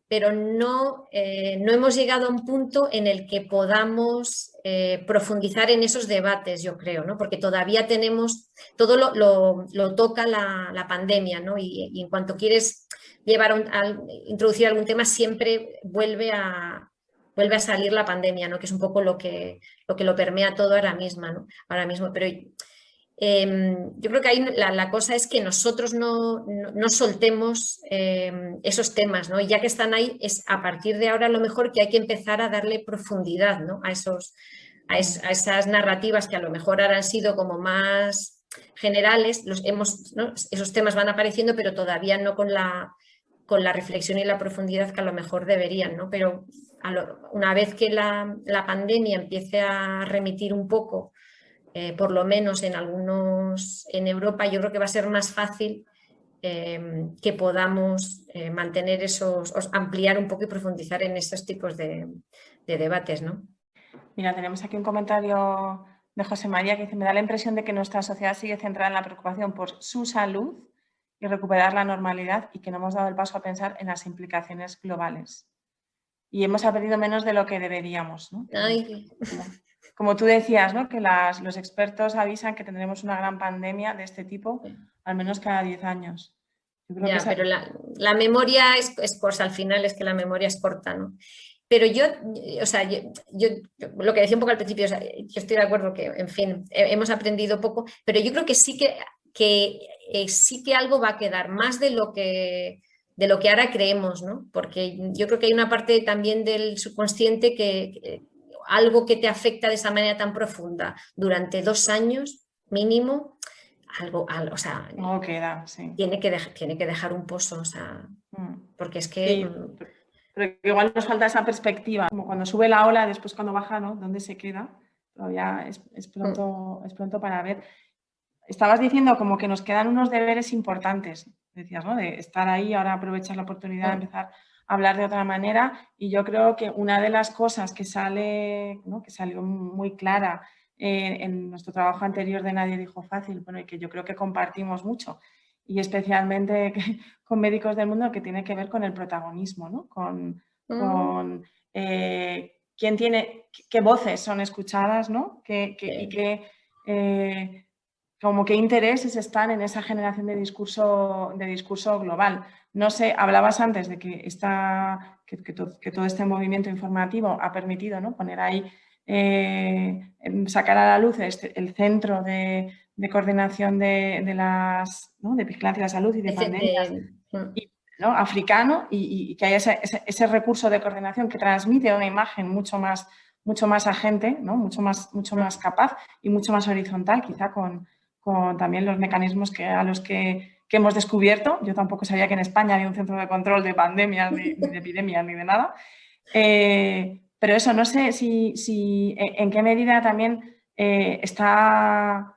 pero no, eh, no hemos llegado a un punto en el que podamos eh, profundizar en esos debates, yo creo, ¿no? porque todavía tenemos, todo lo, toca la, pandemia ¿no? y, en cuanto quieres llevar a, introducir algún tema siempre vuelve a, vuelve a salir la pandemia, ¿no? que es un poco lo que lo, que lo permea todo ahora mismo, ¿no? ahora mismo. Pero Em, yo creo que ahí la, cosa es que nosotros no, soltemos em, esos temas, ¿no? Y ya que están ahí, es a partir de ahora lo mejor que hay que empezar a darle profundidad ¿no? a, esos, a, esas narrativas que a lo mejor ahora han sido como más generales, los hemos, esos temas van apareciendo, pero todavía no con la, con la reflexión y la profundidad que a lo mejor deberían, ¿no? Pero una vez que la, pandemia empiece a remitir un poco eh, por lo menos en algunos, en Europa, yo creo que va a ser más fácil eh, que podamos eh, mantener esos, ampliar un poco y profundizar en esos tipos de, debates. ¿no? Mira, tenemos aquí un comentario de José María que dice, me da la impresión de que nuestra sociedad sigue centrada en la preocupación por su salud y recuperar la normalidad y que no hemos dado el paso a pensar en las implicaciones globales. Y hemos aprendido menos de lo que deberíamos. ¿no? Ay como tú decías, ¿no? que los expertos avisan que tendremos una gran pandemia de este tipo, al menos cada 10 años. ya, pero la, memoria es, es, cosa, al final es que la memoria es corta, ¿no? Pero yo, o sea, yo, lo que decía un poco al principio, yo estoy de acuerdo que, en fin, hemos aprendido poco, pero yo creo que sí que, que eh, sí que algo va a quedar, más de lo que de lo que ahora creemos, ¿no? Porque yo creo que hay una parte también del subconsciente que, algo que te afecta de esa manera tan profunda durante dos años mínimo, algo, o sea, no queda, tiene, que tiene que dejar un pozo, o sea, mm. porque es que... Mm, pero igual nos falta esa perspectiva, como cuando sube la ola, después cuando baja, ¿no? ¿Dónde se queda? Todavía es, pronto, es pronto para ver. Estabas diciendo como que nos quedan unos deberes importantes, decías, ¿no? De estar ahí, ahora aprovechar la oportunidad de empezar hablar de otra manera y yo creo que una de las cosas que sale, que salió muy clara eh, en nuestro trabajo anterior de Nadie dijo fácil, bueno, y que yo creo que compartimos mucho y especialmente con médicos del mundo que tiene que ver con el protagonismo, ¿no? con, mm. eh, quién tiene, qué voces son escuchadas ¿no? y qué, eh, como qué intereses están en esa generación de discurso, de discurso global. No sé, hablabas antes de que, esta, que, todo este movimiento informativo ha permitido ¿no? poner ahí, eh, sacar a la luz este, el centro de, coordinación de, las, de vigilancia de la salud y de pandemias africano y, que haya ese, recurso de coordinación que transmite una imagen mucho más, mucho más agente, ¿no? mucho, más, mucho más capaz y mucho más horizontal, quizá con, con también los mecanismos que, a los que que hemos descubierto. Yo tampoco sabía que en España había un centro de control de pandemias, ni, de epidemias, ni de nada. Eh, pero eso, no sé si, e, en qué medida también eh, está,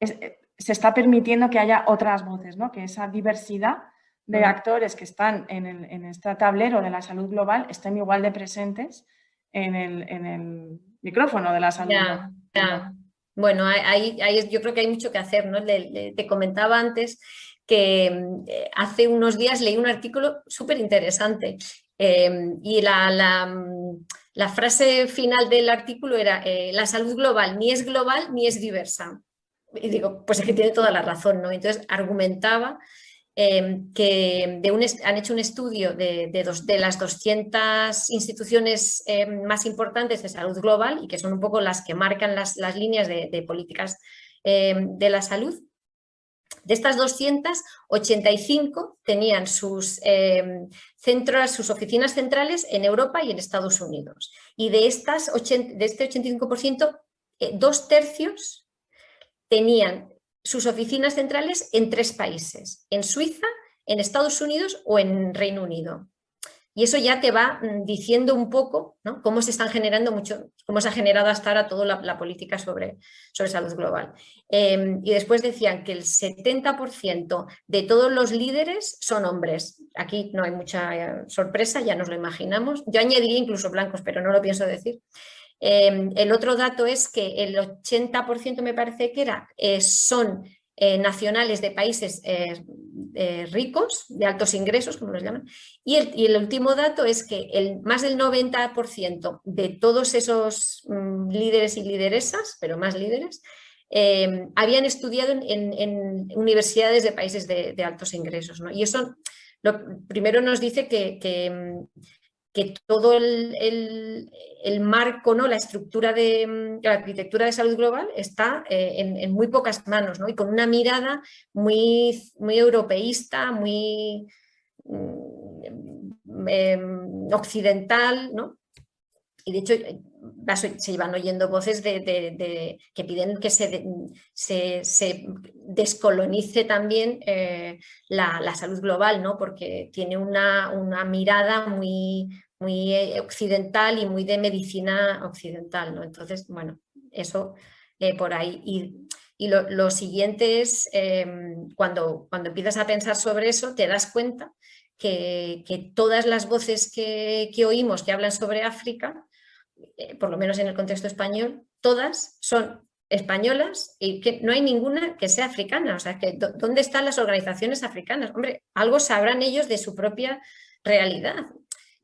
se está permitiendo que haya otras voces, ¿no? que esa diversidad de actores que están en, este tablero de la salud global estén igual de presentes en el, micrófono de la salud global. Bueno, ahí, yo creo que hay mucho que hacer, ¿no? te comentaba antes que eh, hace unos días leí un artículo súper interesante em, y la, mm, la, frase final del artículo era eh, la salud global ni es global ni es diversa. Y digo, pues es que tiene toda la razón, ¿no? Entonces argumentaba em, que han hecho un estudio de, las 200 instituciones em, más importantes de salud global y que son un poco las que marcan las, líneas de, políticas de la salud de estas 285 tenían sus em, centros, sus oficinas centrales en Europa y en Estados Unidos. Y de, estas de este 85%, eh, dos tercios tenían sus oficinas centrales en tres países, en Suiza, en Estados Unidos o en Reino Unido. Y eso ya te va mm, diciendo un poco cómo se están generando mucho, cómo se ha generado hasta ahora toda la, política sobre, sobre, salud global. Em, y después decían que el 70% de todos los líderes son hombres. Aquí no hay mucha eh, sorpresa, ya nos lo imaginamos. Yo añadiría incluso blancos, pero no lo pienso decir. Em, el otro dato es que el 80% me parece que era, eh, son eh, nacionales de países eh, ricos, de altos ingresos, como los llaman, y el, último dato es que el, más del 90% de todos esos mm, líderes y lideresas, pero más líderes, eh, habían estudiado en, universidades de países de, altos ingresos. Y eso lo, primero nos dice que, que, todo el, marco, ¿no? la estructura de la arquitectura de salud global está eh, en, muy pocas manos y con una mirada muy, muy europeísta, muy mm, em, occidental, ¿no? y de hecho se iban oyendo voces de, que piden que se, se, descolonice también eh, la, salud global, ¿no? porque tiene una, una, mirada muy, muy eh, occidental y muy de medicina occidental. ¿no? Entonces, bueno, eso eh, por ahí. Y, lo, siguiente es, em, cuando, cuando empiezas a pensar sobre eso, te das cuenta que, que todas las voces que, que oímos que hablan sobre África eh, por lo menos en el contexto español, todas son españolas y que no hay ninguna que sea africana. O sea, que ¿dónde están las organizaciones africanas? Hombre, algo sabrán ellos de su propia realidad.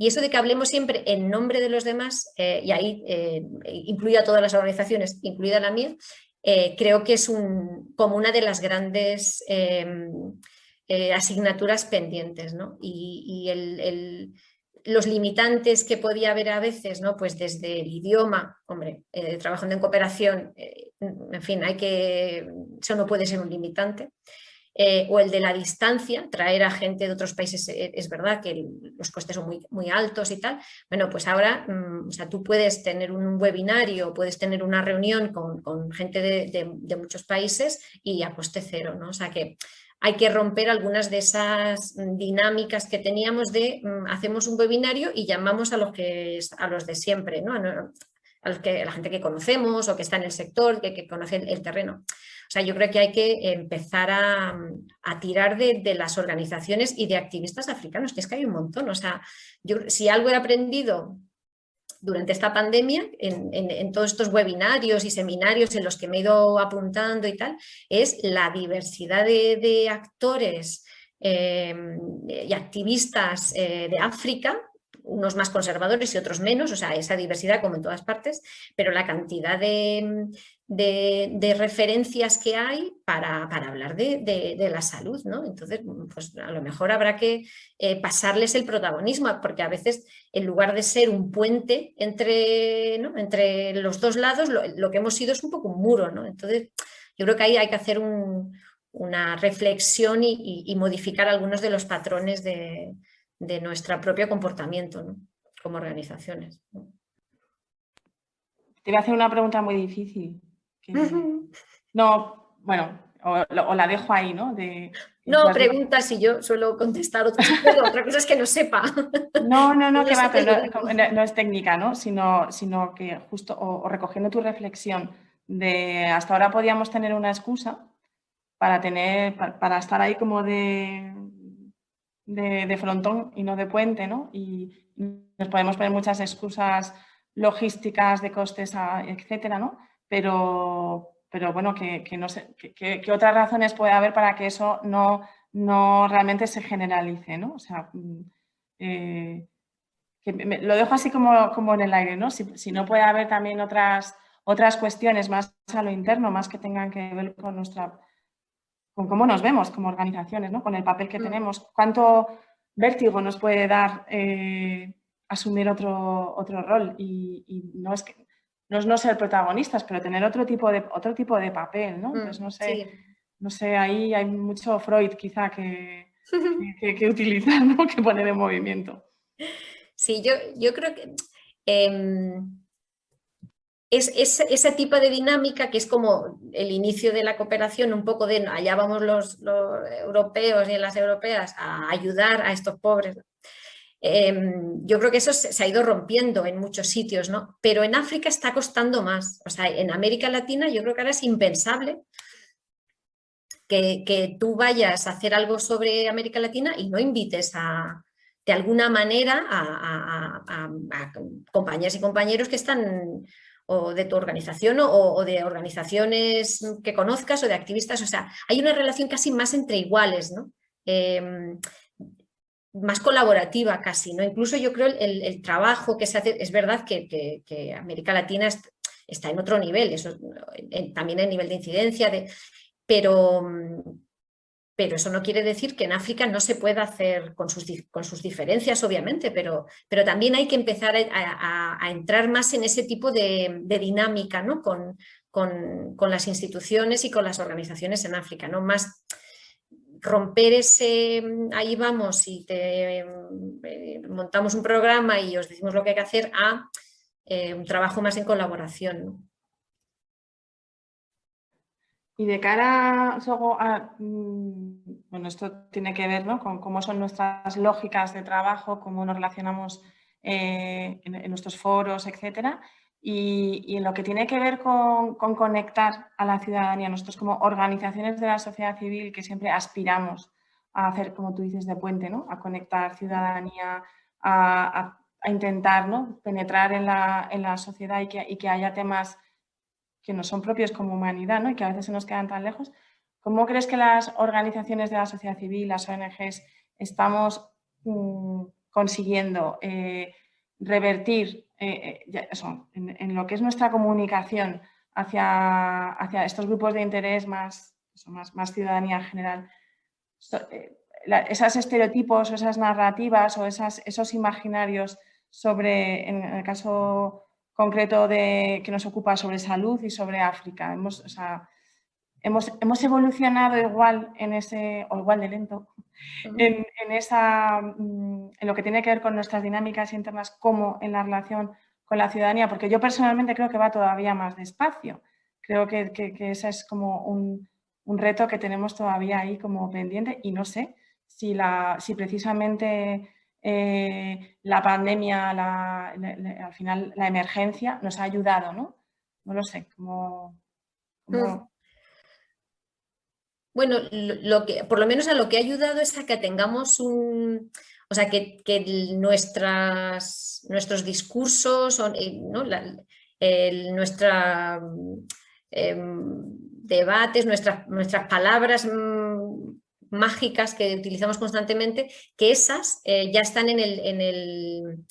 Y eso de que hablemos siempre en nombre de los demás, eh, y ahí eh, incluida todas las organizaciones, incluida la mía, creo que es un, como una de las grandes asignaturas pendientes. ¿no? Y, el los limitantes que podía haber a veces, ¿no? pues desde el idioma, hombre, eh, trabajando en cooperación, eh, en fin, hay que, eso no puede ser un limitante, eh, o el de la distancia, traer a gente de otros países, es verdad que los costes son muy, muy altos y tal, bueno, pues ahora, mm, o sea, tú puedes tener un webinario, puedes tener una reunión con, gente de, muchos países y a coste cero, ¿no? O sea que hay que romper algunas de esas dinámicas que teníamos de mm, hacemos un webinario y llamamos a los, que, a los de siempre, ¿no? a, los que, la gente que conocemos o que está en el sector, que, que conoce el, terreno. O sea, yo creo que hay que empezar a, tirar de, las organizaciones y de activistas africanos, que es que hay un montón. O sea, yo, si algo he aprendido durante esta pandemia, en, todos estos webinarios y seminarios en los que me he ido apuntando y tal, es la diversidad de, actores eh, y activistas eh, de África, unos más conservadores y otros menos, o sea, esa diversidad como en todas partes, pero la cantidad de, de, referencias que hay para, hablar de, la salud, ¿no? Entonces, pues a lo mejor habrá que eh, pasarles el protagonismo, porque a veces en lugar de ser un puente entre, los dos lados, lo, que hemos sido es un poco un muro, ¿no? Entonces, yo creo que ahí hay que hacer una reflexión y, modificar algunos de los patrones de, nuestro propio comportamiento como organizaciones. Te voy a hacer una pregunta muy difícil. No, bueno, o, la dejo ahí, ¿no? De, no, pregunta si yo suelo contestar otra cosa, otra cosa es que no sepa. No, no, no, que va, no, es técnica, ¿no? Sino, sino que justo, o, recogiendo tu reflexión de hasta ahora podíamos tener una excusa para tener, para, estar ahí como de, de, frontón y no de puente, ¿no? Y nos podemos poner muchas excusas logísticas, de costes, etcétera, ¿no? Pero, pero bueno, que, no sé, que, otras razones puede haber para que eso no, no realmente se generalice, ¿no? O sea, mm, eh, lo dejo así como, como, en el aire, ¿no? Si, no puede haber también otras, otras cuestiones más a lo interno, más que tengan que ver con nuestra con cómo nos vemos como organizaciones, ¿no? con el papel que mm. tenemos, cuánto vértigo nos puede dar eh, asumir otro, otro rol y, y, no es que no es no ser protagonistas, pero tener otro tipo de, otro tipo de papel, ¿no? Mm, Entonces, no sé, no sé, ahí hay mucho Freud quizá que, que, utilizar, ¿no? Que poner en movimiento. Sí, yo, yo creo que em, es, ese tipo de dinámica que es como el inicio de la cooperación, un poco de allá vamos los, los europeos y las europeas a ayudar a estos pobres. Em, yo creo que eso se, ha ido rompiendo en muchos sitios, ¿no? Pero en África está costando más. O sea, en América Latina yo creo que ahora es impensable que, tú vayas a hacer algo sobre América Latina y no invites a, de alguna manera a, compañeras y compañeros que están o de tu organización o, o, de organizaciones que conozcas o de activistas. O sea, hay una relación casi más entre iguales, ¿no? em, más colaborativa casi, ¿no? Incluso yo creo el, trabajo que se hace, es verdad que, América Latina está en otro nivel, eso, también en nivel de incidencia, de, pero, pero eso no quiere decir que en África no se pueda hacer con sus, con sus diferencias, obviamente, pero, pero, también hay que empezar a, entrar más en ese tipo de, dinámica ¿no? con, con, con, las instituciones y con las organizaciones en África, ¿no? más romper ese, ahí vamos y te eh, montamos un programa y os decimos lo que hay que hacer, a eh, un trabajo más en colaboración. Y de cara a, mm, bueno, esto tiene que ver con cómo son nuestras lógicas de trabajo, cómo nos relacionamos eh, en, nuestros foros, etcétera, y, en lo que tiene que ver con, conectar a la ciudadanía, nosotros como organizaciones de la sociedad civil que siempre aspiramos a hacer, como tú dices, de puente, ¿no? a conectar ciudadanía, a, intentar ¿no? penetrar en la, en la sociedad y que, y que haya temas que no son propios como humanidad ¿no? y que a veces se nos quedan tan lejos. ¿Cómo crees que las organizaciones de la sociedad civil, las ONGs, estamos mm, consiguiendo eh, revertir eh, eh, en, lo que es nuestra comunicación hacia, estos grupos de interés más, más, ciudadanía en general? esos estereotipos o esas narrativas o esos imaginarios sobre, en el caso concreto de, que nos ocupa sobre salud y sobre África. Hemos, hemos, hemos evolucionado igual en ese, o igual de lento, en, esa, mm, en lo que tiene que ver con nuestras dinámicas internas como en la relación con la ciudadanía, porque yo personalmente creo que va todavía más despacio. Creo que, que, que ese es como un, un, reto que tenemos todavía ahí como pendiente y no sé si, la, si precisamente eh, la pandemia, al final la emergencia nos ha ayudado, ¿no? No lo sé, como... Mm. Bueno, lo que, por lo menos a lo que ha ayudado es a que tengamos un... O sea, que, nuestras, nuestros discursos, eh, ¿no? nuestra, em, debates, nuestras, nuestras palabras mm, mágicas que utilizamos constantemente, que esas eh, ya están en el, en el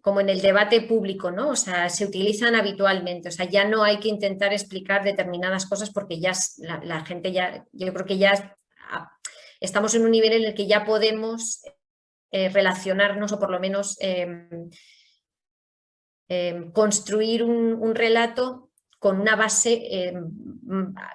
como en el debate público, ¿no? O sea, se utilizan habitualmente, o sea, ya no hay que intentar explicar determinadas cosas porque ya la, gente ya, yo creo que ya estamos en un nivel en el que ya podemos eh, relacionarnos o por lo menos em, em, construir un, relato con una base eh,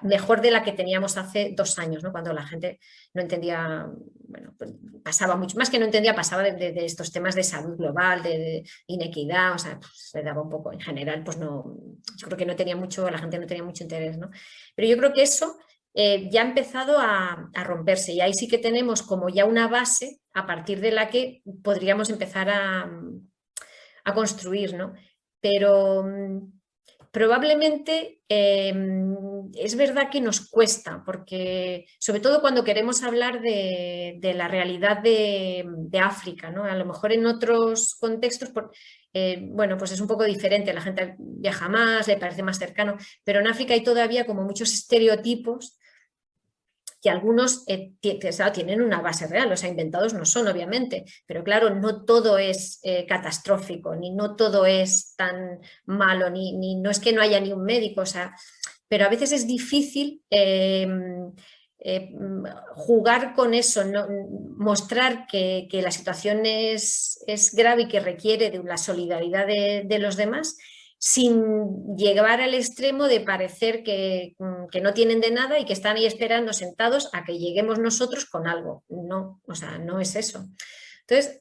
mejor de la que teníamos hace dos años, ¿no? cuando la gente no entendía, bueno, pues pasaba mucho, más que no entendía, pasaba de, estos temas de salud global, de, inequidad, o sea, pues, se daba un poco, en general, pues no, yo creo que no tenía mucho, la gente no tenía mucho interés, ¿no? Pero yo creo que eso eh, ya ha empezado a, romperse y ahí sí que tenemos como ya una base a partir de la que podríamos empezar a, a construir, ¿no? Pero probablemente em, es verdad que nos cuesta, porque sobre todo cuando queremos hablar de, la realidad de, África, ¿no? a lo mejor en otros contextos, eh, bueno, pues es un poco diferente, la gente viaja más, le parece más cercano, pero en África hay todavía como muchos estereotipos que algunos eh, tienen una base real, o sea, inventados no son obviamente, pero claro, no todo es eh, catastrófico, ni no todo es tan malo, ni, ni, no es que no haya ni un médico, o sea, pero a veces es difícil em, eh, jugar con eso, ¿no? mostrar que, la situación es, es, grave y que requiere de la solidaridad de, de los demás sin llegar al extremo de parecer mm, que, no tienen de nada y que están ahí esperando sentados a que lleguemos nosotros con algo. No, o sea, no es eso. Entonces,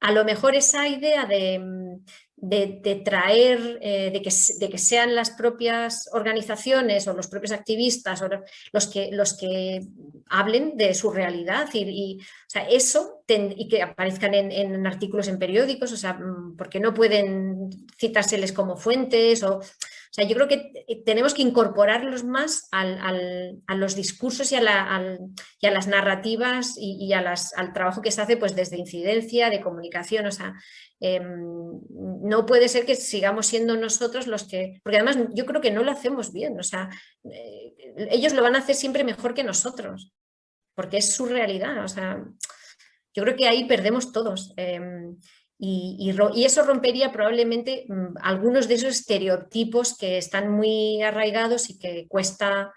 a lo mejor esa idea de, de, traer, eh, de, que, de, que, sean las propias organizaciones o los propios activistas o los, que, los que hablen de su realidad y, o sea, eso y que aparezcan en, artículos en periódicos, o sea, mm, porque no pueden citárseles como fuentes o, o sea, yo creo que eh, tenemos que incorporarlos más al, a los discursos y a, la, y a las narrativas y, a las, al trabajo que se hace pues desde incidencia, de comunicación, o sea, Em, no puede ser que sigamos siendo nosotros los que, porque además yo creo que no lo hacemos bien, o sea, eh, ellos lo van a hacer siempre mejor que nosotros. porque es su realidad. O sea, yo creo que ahí perdemos todos. Em, y, eso rompería probablemente mm, algunos de esos estereotipos que están muy arraigados y que cuesta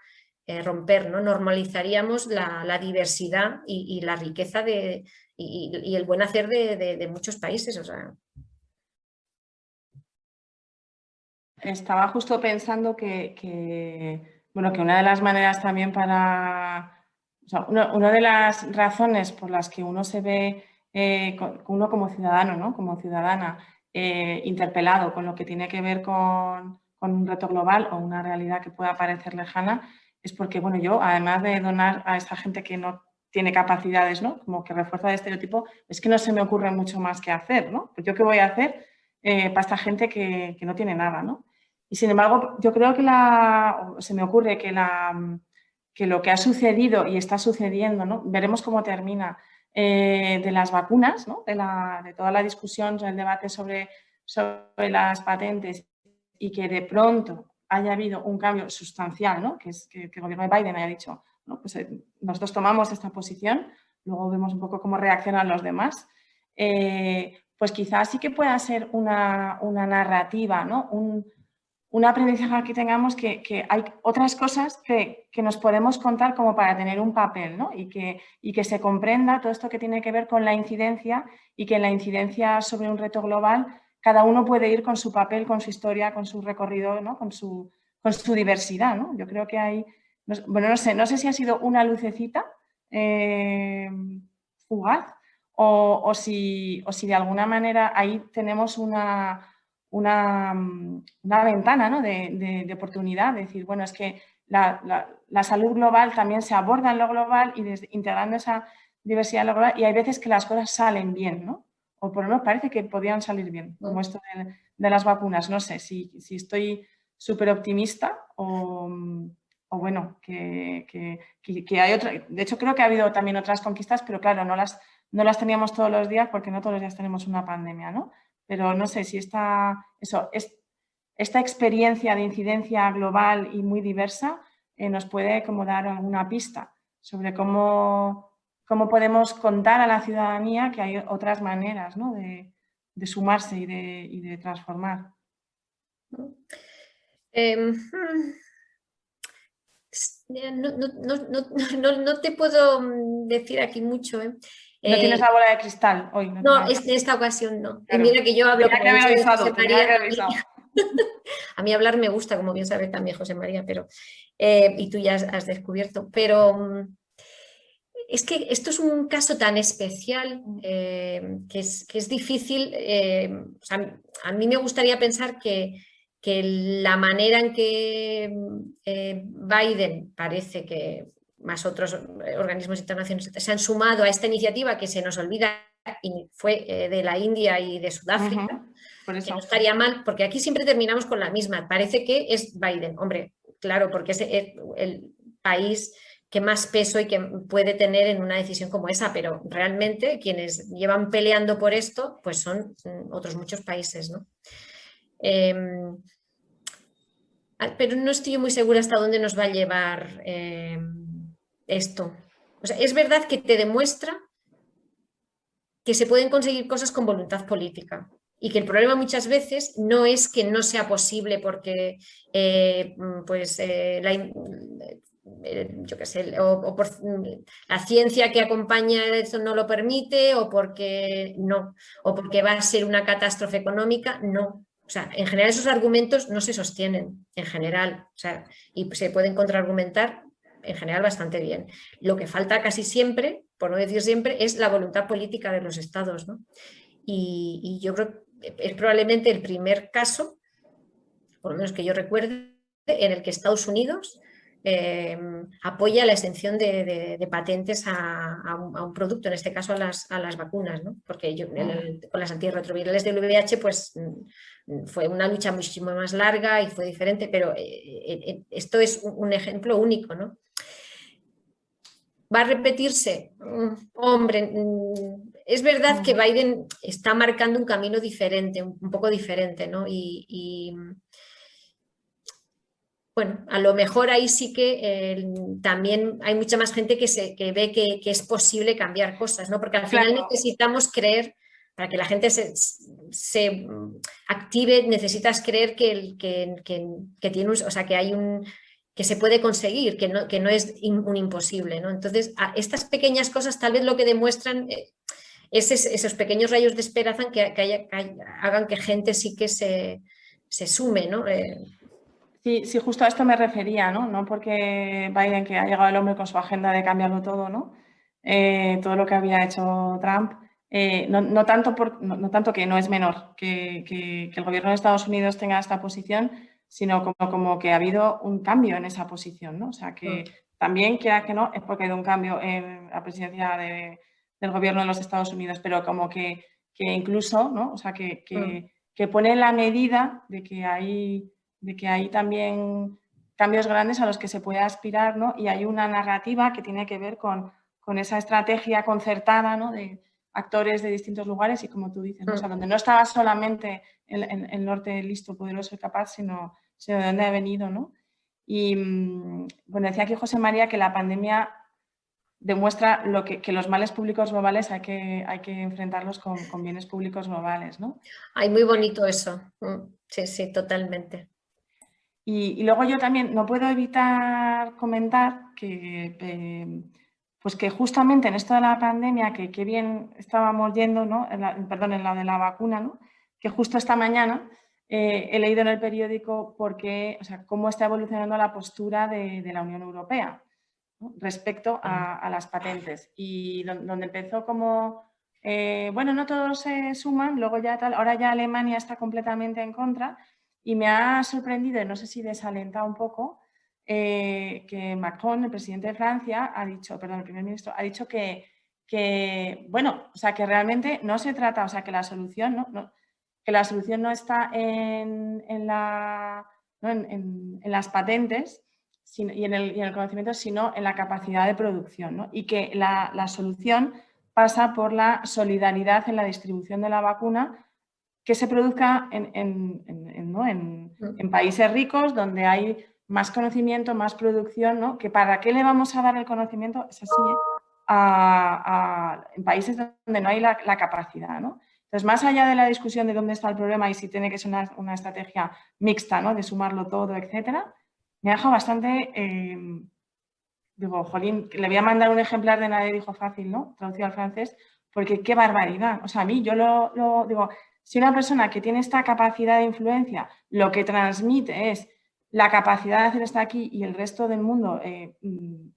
eh, romper, ¿no? Normalizaríamos la, diversidad y, la riqueza de, y, el buen hacer de, muchos países. O sea. Estaba justo pensando que, bueno, que una de las maneras también para... una de las razones por las que uno se ve eh, uno como ciudadano, ¿no? como ciudadana, eh, interpelado con lo que tiene que ver con, un reto global o una realidad que pueda parecer lejana, es porque bueno, yo, además de donar a esa gente que no tiene capacidades, ¿no? como que refuerza el estereotipo, es que no se me ocurre mucho más que hacer. ¿no? Pues yo qué voy a hacer eh, para esta gente que, no tiene nada. ¿no? Y sin embargo, yo creo que la, se me ocurre que, la, que lo que ha sucedido y está sucediendo, ¿no? veremos cómo termina, eh, de las vacunas, de, toda la discusión, el debate sobre, sobre las patentes y que de pronto haya habido un cambio sustancial, que es que, el gobierno de Biden haya dicho, pues, eh, nosotros tomamos esta posición, luego vemos un poco cómo reaccionan los demás, eh, pues quizás sí que pueda ser una, una narrativa, ¿no? un, un aprendizaje que tengamos que, hay otras cosas que, nos podemos contar como para tener un papel ¿no? y, que, y que se comprenda todo esto que tiene que ver con la incidencia y que en la incidencia sobre un reto global cada uno puede ir con su papel, con su historia, con su recorrido, ¿no? con, su, con su diversidad. ¿no? Yo creo que hay, bueno, no sé, no sé si ha sido una lucecita eh, fugaz o, o, si, o si de alguna manera ahí tenemos una una, mm, una ventana ¿no? de, de, oportunidad, decir, bueno, es que la, la, salud global también se aborda en lo global y desde, integrando esa diversidad global y hay veces que las cosas salen bien, ¿no? O por lo menos parece que podían salir bien, como esto de, de las vacunas. No sé si, si estoy súper optimista o, o, bueno, que, que, que, hay otra... De hecho, creo que ha habido también otras conquistas, pero claro, no las, no las teníamos todos los días porque no todos los días tenemos una pandemia, ¿no? Pero no sé si esta, eso, esta experiencia de incidencia global y muy diversa eh, nos puede como dar alguna pista sobre cómo, cómo podemos contar a la ciudadanía que hay otras maneras de, sumarse y de, transformar. no, te puedo mm, decir aquí mucho. ¿eh? No tienes eh, la bola de cristal hoy. No, en esta ocasión no. Y mira que yo hablo con José María. A mí hablar me gusta, como bien sabe también José María, pero eh, y tú ya has, descubierto. Pero mm, es que esto es un caso tan especial eh, que, es, que, es, difícil. a mí me gustaría pensar que, que la manera en que Biden parece que más otros eh, organismos internacionales se han sumado a esta iniciativa que se nos olvida y fue eh, de la India y de Sudáfrica, Por eso. que no estaría mal, porque aquí siempre terminamos con la misma. Parece que es Biden, hombre, claro, porque es el país que más peso y que puede tener en una decisión como esa, pero realmente quienes llevan peleando por esto, pues son mm, otros muchos países, ¿no? Em, ah, pero no estoy muy segura hasta dónde nos va a llevar em, esto. O sea, es verdad que te demuestra que se pueden conseguir cosas con voluntad política y que el problema muchas veces no es que no sea posible porque eh, pues, eh, la, eh, yo sé, o, por la ciencia que acompaña eso no lo permite o porque no, o porque va a ser una catástrofe económica, no. O sea, en general esos argumentos no se sostienen, en general, o sea, y se pueden contraargumentar en general bastante bien. Lo que falta casi siempre, por no decir siempre, es la voluntad política de los estados. Y, yo creo que es probablemente el primer caso, por lo menos que yo recuerde, en el que Estados Unidos em, apoya la extensión de, patentes a, un, producto, en este caso a las, a las vacunas, porque yo, con las antirretrovirales del VIH pues, mm, fue una lucha muchísimo más larga y fue diferente, pero eh, eh, eh, esto es un, ejemplo único. ¿no? ¿Va a repetirse? Hombre, mm, es verdad que Biden está marcando un camino diferente, un poco diferente, ¿no? Y, bueno, a lo mejor ahí sí que eh, también hay mucha más gente que, se, ve que, es posible cambiar cosas, ¿no? Porque al final necesitamos creer, para que la gente se, active, necesitas creer que, que, tiene o sea, que hay un que se puede conseguir, que no, que no es un imposible, ¿no? Entonces, estas pequeñas cosas tal vez lo que demuestran eh, es esos pequeños rayos de esperanza que, hagan que gente sí que se, sume, ¿no? Eh, Sí, sí, justo a esto me refería, ¿no? No porque Biden, que ha llegado el hombre con su agenda de cambiarlo todo, ¿no? Eh, todo lo que había hecho Trump, eh, no, tanto por, no, tanto que no es menor que, el gobierno de Estados Unidos tenga esta posición, sino como, como que ha habido un cambio en esa posición, ¿no? O sea, que mm. también, quiera que no, es porque ha habido un cambio en la presidencia del gobierno de los Estados Unidos, pero como que, incluso, ¿no? O sea, que, que, mm. que pone la medida de que hay de que hay también cambios grandes a los que se puede aspirar, ¿no? Y hay una narrativa que tiene que ver con, con esa estrategia concertada, ¿no? De actores de distintos lugares y como tú dices, o sea, mm. donde no estaba solamente el, norte listo, poderoso y capaz, sino, de dónde ha venido, ¿no? Y mm, bueno, decía aquí José María que la pandemia demuestra lo que, que, los males públicos globales hay que, hay que enfrentarlos con, con bienes públicos globales, ¿no? Ay, muy bonito eso. Mm, sí, sí, totalmente. Y, luego yo también no puedo evitar comentar que, eh, pues que justamente en esto de la pandemia, que, qué bien estábamos yendo, ¿no? perdón, en la de la vacuna, ¿no? que justo esta mañana eh, he leído en el periódico porque, o sea, cómo está evolucionando la postura de, la Unión Europea respecto a, las patentes. Y donde empezó como, eh, bueno, no todos se suman, luego ya tal, ahora ya Alemania está completamente en contra y me ha sorprendido, y no sé si desalenta un poco, eh, que Macron, el presidente de Francia, ha dicho, perdón, el primer ministro, ha dicho que, que, bueno, o sea, que realmente no se trata, o sea, que la solución no, que la solución no está en, en, la, en, en, las patentes y, en el, y, en el, conocimiento, sino en la capacidad de producción, ¿no? y que la, la solución pasa por la solidaridad en la distribución de la vacuna que se produzca en, en, países ricos donde hay más conocimiento, más producción, ¿no? que para qué le vamos a dar el conocimiento, es así, en países donde no hay la, capacidad. ¿no? Entonces, más allá de la discusión de dónde está el problema y si tiene que ser una, estrategia mixta, ¿no? de sumarlo todo, etcétera, me ha dejado bastante... Em, digo, jolín, le voy a mandar un ejemplar de Nadie dijo fácil, ¿no? Traducido al francés, porque qué barbaridad. O sea, a mí yo lo, lo digo, si una persona que tiene esta capacidad de influencia lo que transmite es la capacidad de hacer esto aquí y el resto del mundo, eh, mm,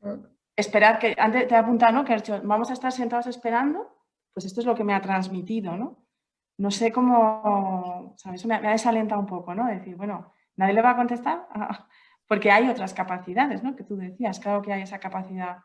esperar que, antes te he apuntado, ¿no? Que dicho, vamos a estar sentados esperando, pues esto es lo que me ha transmitido, ¿no? No sé cómo, ¿sabes? Me, me ha desalentado un poco, ¿no? Decir, bueno, nadie le va a contestar, porque hay otras capacidades, ¿no? Que tú decías, claro que hay esa capacidad.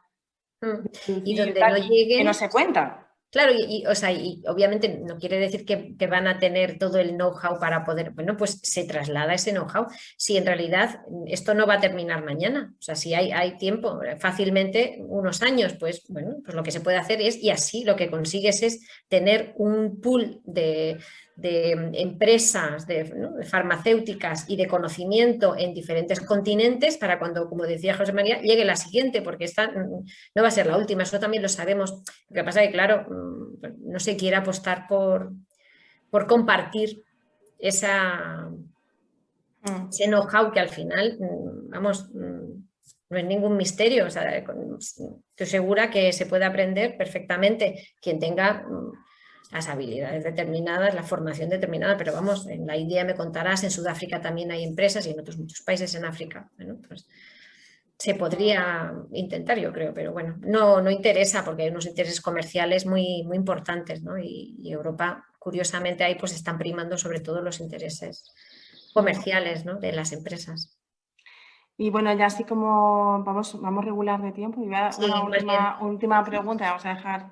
Mm. y donde no llegue... Que no se cuenta. Claro, y, o sea, y obviamente no quiere decir que, van a tener todo el know-how para poder, bueno, pues se traslada ese know-how. Si en realidad esto no va a terminar mañana, o sea, si hay, hay tiempo, fácilmente unos años, pues bueno, pues lo que se puede hacer es, y así lo que consigues es tener un pool de, de empresas de, farmacéuticas y de conocimiento en diferentes continentes para cuando, como decía José María, llegue la siguiente, porque esta mm, no va a ser la última, eso también lo sabemos. Lo que pasa es que, claro, mm, no se quiere apostar por, por compartir esa, mm. ese know-how que al final, vamos, no es ningún misterio. estoy segura que se puede aprender perfectamente quien tenga las habilidades determinadas, la formación determinada, pero vamos, en la India me contarás, en Sudáfrica también hay empresas y en otros muchos países en África. Bueno, pues se podría intentar, yo creo, pero bueno, no, no interesa porque hay unos intereses comerciales muy, muy importantes, ¿no? Y, Europa, curiosamente, ahí pues están primando sobre todo los intereses comerciales ¿no? de las empresas. Y bueno, ya así como vamos, vamos regular de tiempo, y voy a una última, última, pregunta, vamos a dejar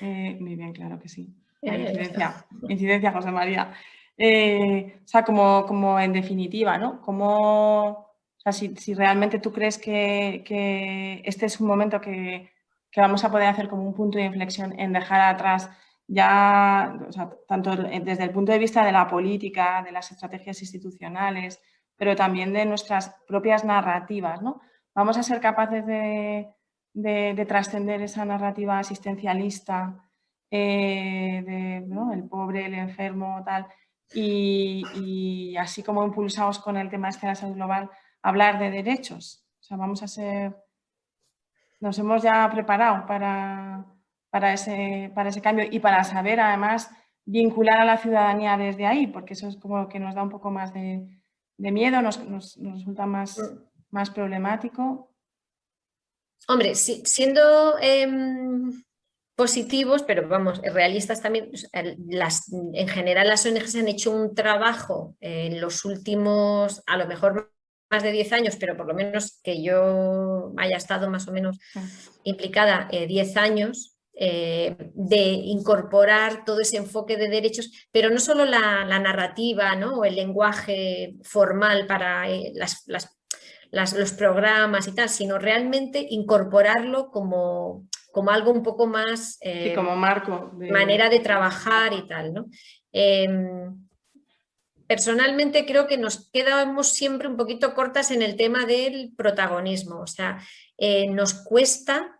eh, muy bien, claro que sí. Incidencia, incidencia, José María. Eh, o sea, como, como en definitiva, ¿no? Como, o sea, si, si realmente tú crees que, que, este es un momento que, que, vamos a poder hacer como un punto de inflexión en dejar atrás ya, o sea, tanto desde el punto de vista de la política, de las estrategias institucionales, pero también de nuestras propias narrativas. ¿no? Vamos a ser capaces de, trascender esa narrativa asistencialista, eh, de, el pobre, el enfermo, tal, y, así como impulsados con el tema este de la salud global, hablar de derechos. O sea, vamos a ser, nos hemos ya preparado para, para, ese, para ese cambio y para saber además vincular a la ciudadanía desde ahí, porque eso es como que nos da un poco más de, miedo, nos, resulta más, mm. más problemático. Hombre, siendo em, positivos, pero vamos, realistas también, las, en general las ONGs han hecho un trabajo en los últimos, a lo mejor más de 10 años, pero por lo menos que yo haya estado más o menos implicada 10 eh, años, eh, de incorporar todo ese enfoque de derechos, pero no solo la, narrativa ¿no? o el lenguaje formal para eh, los programas y tal, sino realmente incorporarlo como, como algo un poco más... como marco. Manera de trabajar y tal. ¿no? Em, personalmente creo que nos quedamos siempre un poquito cortas en el tema del protagonismo, o sea, eh, nos cuesta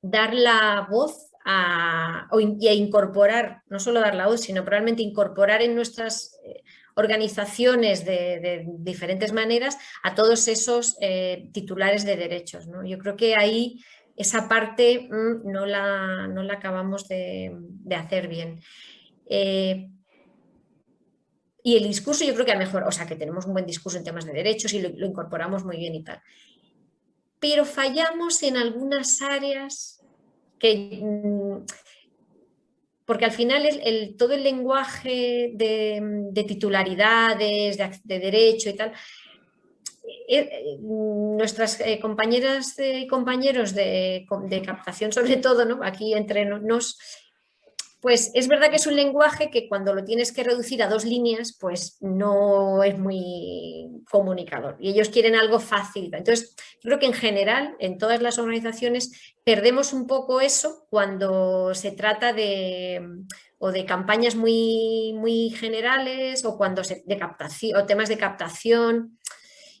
dar la voz a, y a incorporar, no solo dar la voz, sino probablemente incorporar en nuestras eh, organizaciones de, diferentes maneras a todos esos eh, titulares de derechos. Yo creo que ahí esa parte mm, no, la, no, la, acabamos de, hacer bien. Y el discurso yo creo que a mejor, o sea, que tenemos un buen discurso en temas de derechos y lo, incorporamos muy bien y tal. Pero fallamos en algunas áreas que... Mm, porque al final el, todo el lenguaje de, titularidades, de, derecho y tal, eh, eh, nuestras eh, compañeras y compañeros de, captación sobre todo, ¿no? aquí entre nos, pues es verdad que es un lenguaje que cuando lo tienes que reducir a dos líneas, pues no es muy comunicador y ellos quieren algo fácil. Entonces, creo que en general, en todas las organizaciones, perdemos un poco eso cuando se trata de o de campañas muy, muy generales o cuando se, de captación o temas de captación.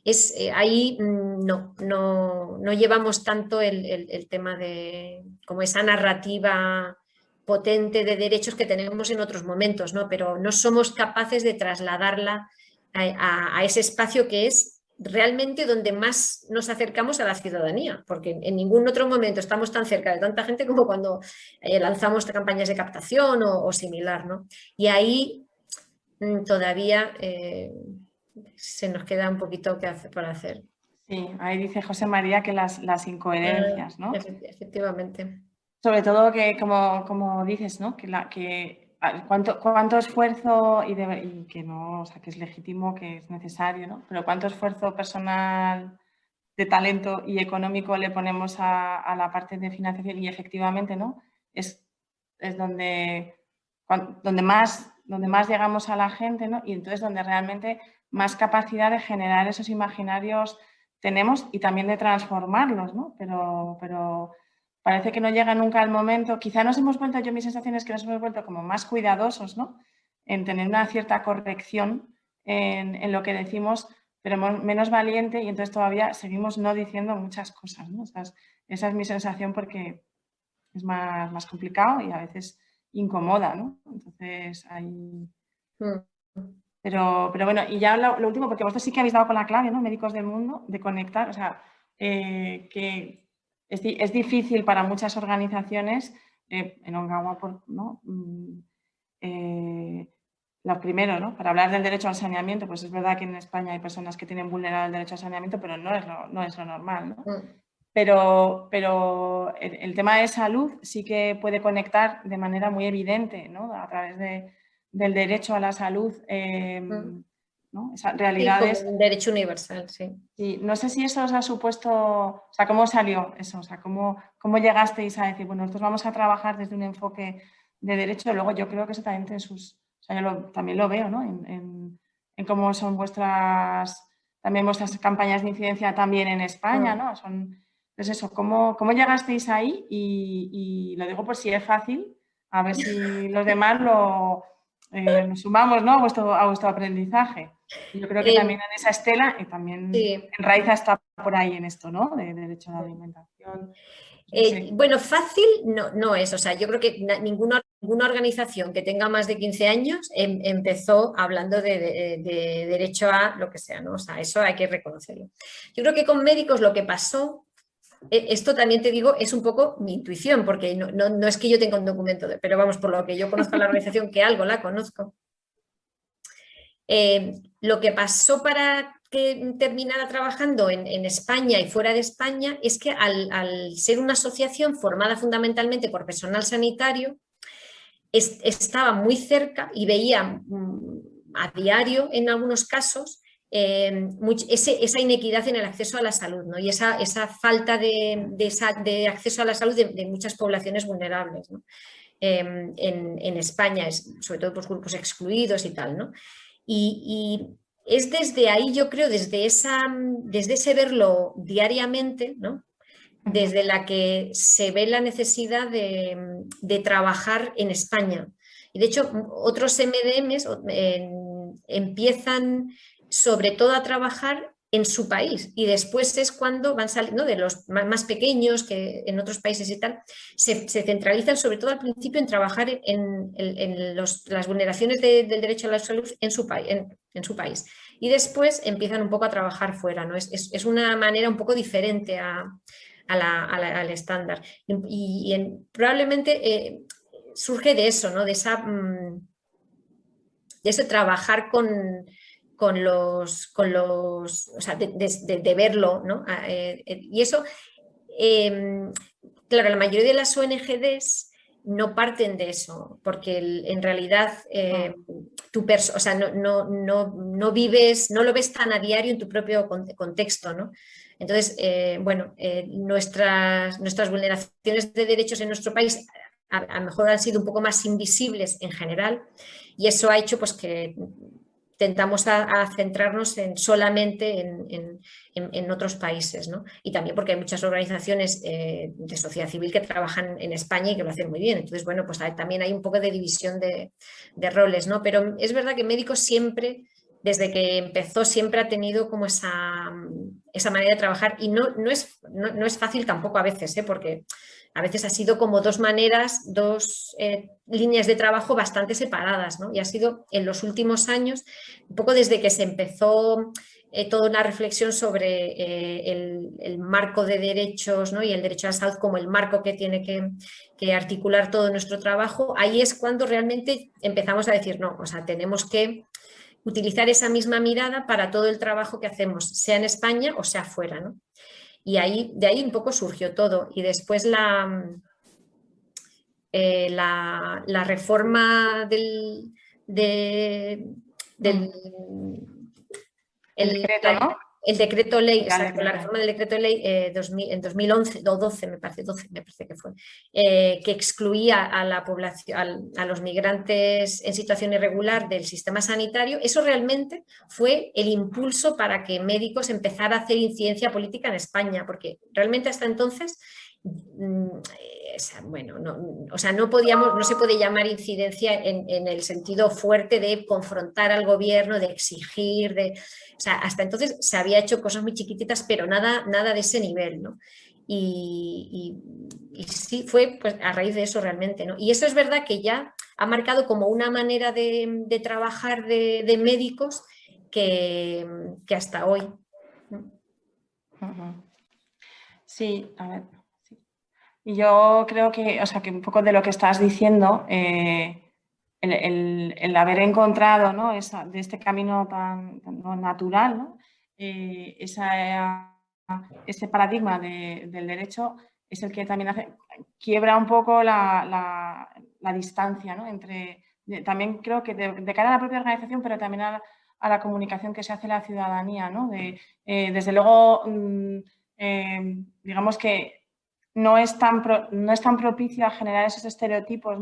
Es, eh, ahí mm, no, no, llevamos tanto el, el tema de como esa narrativa potente de derechos que tenemos en otros momentos, ¿no? pero no somos capaces de trasladarla a, ese espacio que es realmente donde más nos acercamos a la ciudadanía, porque en ningún otro momento estamos tan cerca de tanta gente como cuando eh, lanzamos campañas de captación o, similar. ¿no? Y ahí mm, todavía eh, se nos queda un poquito que hacer, por hacer. Sí, ahí dice José María que las, las incoherencias, ¿no? Efectivamente. Sobre todo que, como, dices, ¿no? que, la, que cuánto, cuánto esfuerzo, y, que no, o sea, que es legítimo, que es necesario, ¿no? pero cuánto esfuerzo personal, de talento y económico le ponemos a, la parte de financiación y efectivamente ¿no? es, es donde, donde, más, donde más llegamos a la gente ¿no? y entonces donde realmente más capacidad de generar esos imaginarios tenemos y también de transformarlos, ¿no? pero, pero parece que no llega nunca el momento, quizá nos hemos vuelto, yo mi sensación es que nos hemos vuelto como más cuidadosos, ¿no? En tener una cierta corrección en, lo que decimos, pero menos valiente y entonces todavía seguimos no diciendo muchas cosas, esa es mi sensación porque es más, más complicado y a veces incomoda, ¿no? Entonces ahí... Mm. Pero, pero bueno, y ya lo, último, porque vosotros sí que habéis dado con la clave, ¿no? Médicos del mundo, de conectar, o sea, eh, que es, difícil para muchas organizaciones, eh, en Ongawa, ¿no? Mm, eh, lo primero, ¿no? para hablar del derecho al saneamiento, pues es verdad que en España hay personas que tienen vulnerado el derecho al saneamiento, pero no es lo, no es lo normal. ¿no? Mm. Pero, pero el, tema de salud sí que puede conectar de manera muy evidente ¿no? a través de, del derecho a la salud. Eh. ¿no? Esas realidades. un derecho universal, sí. Y no sé si eso os ha supuesto, o sea, ¿cómo salió eso? O sea, ¿cómo, cómo llegasteis a decir, bueno, nosotros vamos a trabajar desde un enfoque de derecho? Luego yo creo que eso también tiene sus, o sea, yo también lo veo, ¿no? En, en, cómo son vuestras, también vuestras campañas de incidencia también en España, mm. ¿no? Son, pues eso, ¿cómo, cómo llegasteis ahí? Y, y lo digo por si es fácil, a ver si los demás lo, eh, nos sumamos ¿no? a, vuestro, a vuestro aprendizaje. Yo creo que eh, también en esa estela y también en Raiza está por ahí en esto, ¿no? De derecho a la alimentación. Eh, bueno, fácil no, no, es, o sea, yo creo que ninguna, ninguna organización que tenga más de 15 años em, empezó hablando de, derecho a lo que sea, ¿no? O sea, eso hay que reconocerlo. Yo creo que con médicos lo que pasó, esto también te digo, es un poco mi intuición, porque no, no, es que yo tenga un documento, de, pero vamos, por lo que yo conozco a la organización, que algo la conozco. Eh, lo que pasó para que terminara trabajando en, España y fuera de España es que al, ser una asociación formada fundamentalmente por personal sanitario, estaba muy cerca y veía mm, a diario en algunos casos em, esa inequidad en el acceso a la salud ¿no? y esa, esa falta de, de, acceso a la salud de, muchas poblaciones vulnerables em, en, España, sobre todo por grupos excluidos y tal. ¿no? y es desde ahí, yo creo, desde, esa, desde ese verlo diariamente, ¿no? desde la que se ve la necesidad de, trabajar en España. Y de hecho, otros MDMs empiezan sobre todo a trabajar en su país y después es cuando van saliendo de los más pequeños que en otros países y tal, se, centralizan sobre todo al principio en trabajar en, las vulneraciones del derecho a la salud en su, en, su país y después empiezan un poco a trabajar fuera, ¿no? es, una manera un poco diferente al estándar y, probablemente eh, surge de eso, ¿no? de, esa, mm, de ese trabajar con con los, con los o sea, de, verlo, ¿no? Ah, eh, eh, y eso, em, claro, la mayoría de las ONGDs no parten de eso, porque en realidad eh, tu o sea, no, no, no, no, vives, no lo ves tan a diario en tu propio contexto, ¿no? Entonces, bueno, nuestras, nuestras vulneraciones de derechos en nuestro país a, a lo mejor han sido un poco más invisibles en general y eso ha hecho pues que tentamos a, centrarnos en, solamente en, otros países. ¿no? Y también porque hay muchas organizaciones eh, de sociedad civil que trabajan en España y que lo hacen muy bien. Entonces, bueno, pues también hay un poco de división de, roles. ¿no? Pero es verdad que médicos siempre, desde que empezó, siempre ha tenido como esa, esa manera de trabajar y no, no, es, no, es fácil tampoco a veces, ¿eh? porque a veces ha sido como dos maneras, dos eh, líneas de trabajo bastante separadas, ¿no? Y ha sido en los últimos años, un poco desde que se empezó eh, toda una reflexión sobre eh, el, marco de derechos ¿no? y el derecho a la salud como el marco que tiene que, que, articular todo nuestro trabajo, ahí es cuando realmente empezamos a decir, no, o sea, tenemos que utilizar esa misma mirada para todo el trabajo que hacemos, sea en España o sea fuera, ¿no? Y ahí, de ahí un poco surgió todo. Y después la, eh, la, reforma del, del el, decreto, ¿no? El decreto ley, exacto, la reforma del decreto ley eh, en 2011 o 12 me parece, 12 me parece que fue, eh, que excluía a la población, a, los migrantes en situación irregular del sistema sanitario, eso realmente fue el impulso para que médicos empezara a hacer incidencia política en España, porque realmente hasta entonces bueno, no, o sea, no, podíamos, no se puede llamar incidencia en, el sentido fuerte de confrontar al gobierno, de exigir, de, o sea, hasta entonces se había hecho cosas muy chiquititas, pero nada, nada de ese nivel, ¿no? Y, sí, fue pues, a raíz de eso realmente, ¿no? Y eso es verdad que ya ha marcado como una manera de, trabajar de, médicos que, que hasta hoy. Sí, a ver, y yo creo que, o sea, que un poco de lo que estás diciendo, eh, el, haber encontrado ¿no? Esa, de este camino tan, natural, ¿no? Eh, ese paradigma del derecho es el que también hace, quiebra un poco la, distancia ¿no? entre, también creo que de, cara a la propia organización, pero también a, la comunicación que se hace la ciudadanía. ¿no? De, eh, desde luego, mm, digamos que no es tan, no es tan propicio a generar esos estereotipos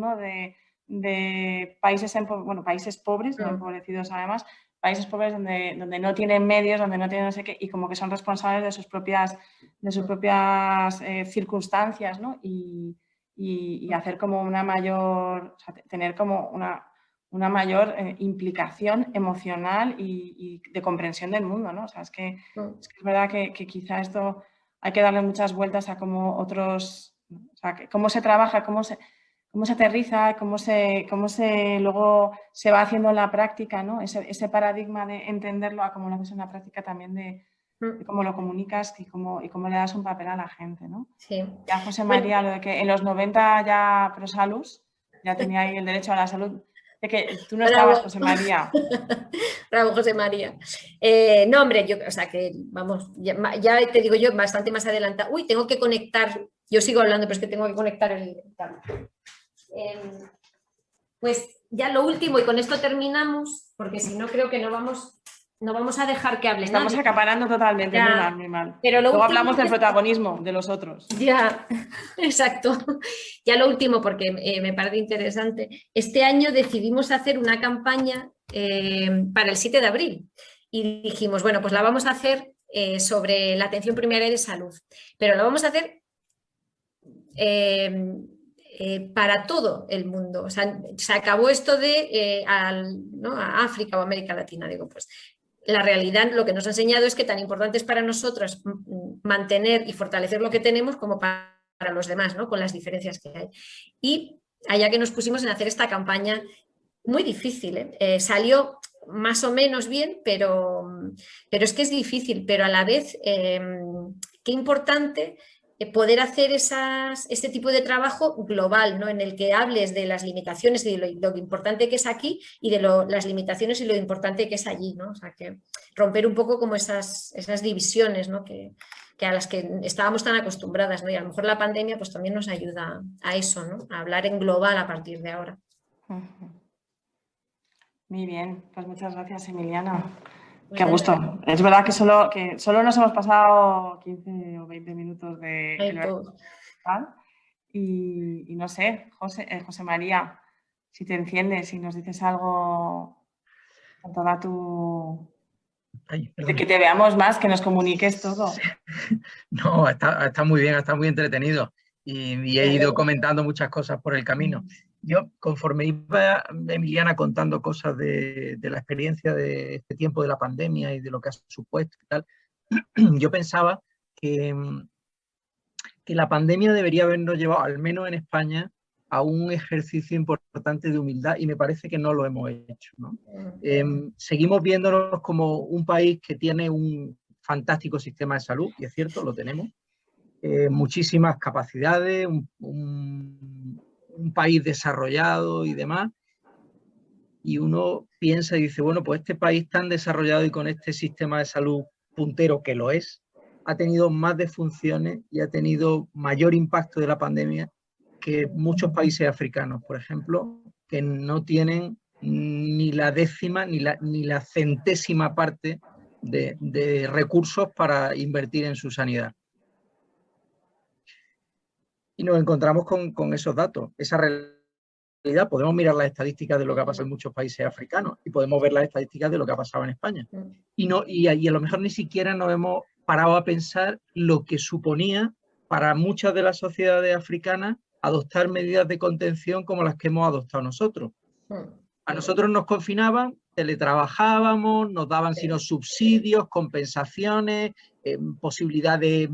de, países, bueno, países pobres, no empobrecidos además, países pobres donde, donde no tienen medios, donde no tienen no sé qué, y como que son responsables de sus propias, de sus propias eh, circunstancias, ¿no? Y, hacer como una mayor, tener como una, una mayor eh, implicación emocional y, de comprensión del mundo, ¿no? O sea, es que mm. es, verdad que, quizá esto hay que darle muchas vueltas a cómo otros, o sea, cómo se trabaja, cómo se, cómo se aterriza, cómo se, cómo se luego se va haciendo en la práctica, ¿no? Ese, ese paradigma de entenderlo a cómo lo haces en la práctica también de, mm. cómo lo comunicas y cómo, y cómo le das un papel a la gente, ¿no? Sí. Ya José María, lo de que en los 90 ya Prosalus ya tenía ahí el derecho a la salud que tú no estabas, José María. Bravo, José María. Eh, no, hombre, yo, o sea que, vamos, ya, te digo yo, bastante más adelanta. Uy, tengo que conectar, yo sigo hablando, pero es que tengo que conectar el... Em, pues ya lo último, y con esto terminamos, porque si no creo que no vamos no vamos a dejar que hable Estamos acaparando totalmente, muy mal, muy mal. Pero Luego hablamos del protagonismo de los otros. Ya, exacto. Ya lo último, porque eh, me parece interesante. Este año decidimos hacer una campaña eh, para el 7 de abril y dijimos, bueno, pues la vamos a hacer eh, sobre la atención primaria de salud, pero la vamos a hacer para todo el mundo. O sea, se acabó esto de ¿no? a África o América Latina. Digo, pues la realidad lo que nos ha enseñado es que tan importante es para nosotros mantener y fortalecer lo que tenemos como para, los demás, ¿no? con las diferencias que hay. Y allá que nos pusimos en hacer esta campaña muy difícil, ¿eh? Eh, salió más o menos bien, pero, pero es que es difícil, pero a la vez eh, qué importante poder hacer esas, este tipo de trabajo global, ¿no? en el que hables de las limitaciones y de lo, importante que es aquí y de las limitaciones y lo importante que es allí. ¿no? O sea, que romper un poco como esas, esas divisiones ¿no? que, que, a las que estábamos tan acostumbradas. ¿no? Y a lo mejor la pandemia pues, también nos ayuda a eso, ¿no? a hablar en global a partir de ahora. Muy bien, pues muchas gracias Emiliana. Qué gusto. Es verdad que solo, que solo nos hemos pasado 15 o 20 minutos de... y, y, no sé, José, eh, José María, si te enciendes, si nos dices algo con toda tu... de que te veamos más, que nos comuniques todo. No, está, está muy bien, está muy entretenido. Y, y, he ido comentando muchas cosas por el camino yo conforme iba Emiliana contando cosas de, la experiencia de este tiempo de la pandemia y de lo que ha supuesto y tal, yo pensaba que, que la pandemia debería habernos llevado, al menos en España, a un ejercicio importante de humildad y me parece que no lo hemos hecho. Em, seguimos viéndonos como un país que tiene un fantástico sistema de salud, y es cierto, lo tenemos, eh, muchísimas capacidades, un un país desarrollado y demás, y uno piensa y dice, bueno, pues este país tan desarrollado y con este sistema de salud puntero que lo es, ha tenido más defunciones y ha tenido mayor impacto de la pandemia que muchos países africanos, por ejemplo, que no tienen ni la décima ni la, ni la centésima parte de, de recursos para invertir en su sanidad y nos encontramos con, esos datos, esa realidad. Podemos mirar las estadísticas de lo que ha pasado en muchos países africanos y podemos ver las estadísticas de lo que ha pasado en España. Mm. Y, no, y, y a lo mejor ni siquiera nos hemos parado a pensar lo que suponía para muchas de las sociedades africanas adoptar medidas de contención como las que hemos adoptado nosotros. Mm. A nosotros nos confinaban, teletrabajábamos, nos daban sino subsidios, compensaciones, eh, posibilidad de,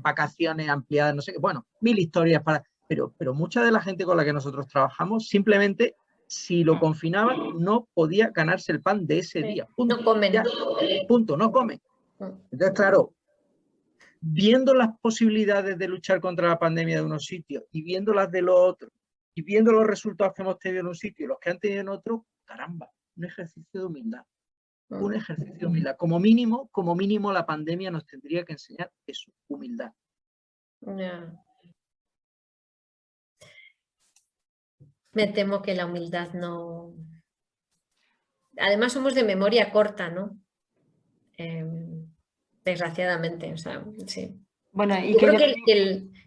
vacaciones ampliadas, no sé qué, bueno, mil historias para... Pero, pero mucha de la gente con la que nosotros trabajamos simplemente si lo confinaban no podía ganarse el pan de ese día. Punto. No comen. punto, no comen. Mm. Entonces, claro, viendo las posibilidades de luchar contra la pandemia de unos sitios y viendo las de los otros, y viendo los resultados que hemos tenido en un sitio y los que han tenido en otro, caramba, un ejercicio de humildad un ejercicio de humildad. Como mínimo, como mínimo la pandemia nos tendría que enseñar eso, humildad. Me temo que la humildad no... Además somos de memoria corta, ¿no? Em, desgraciadamente, o sea, sí. Bueno, y,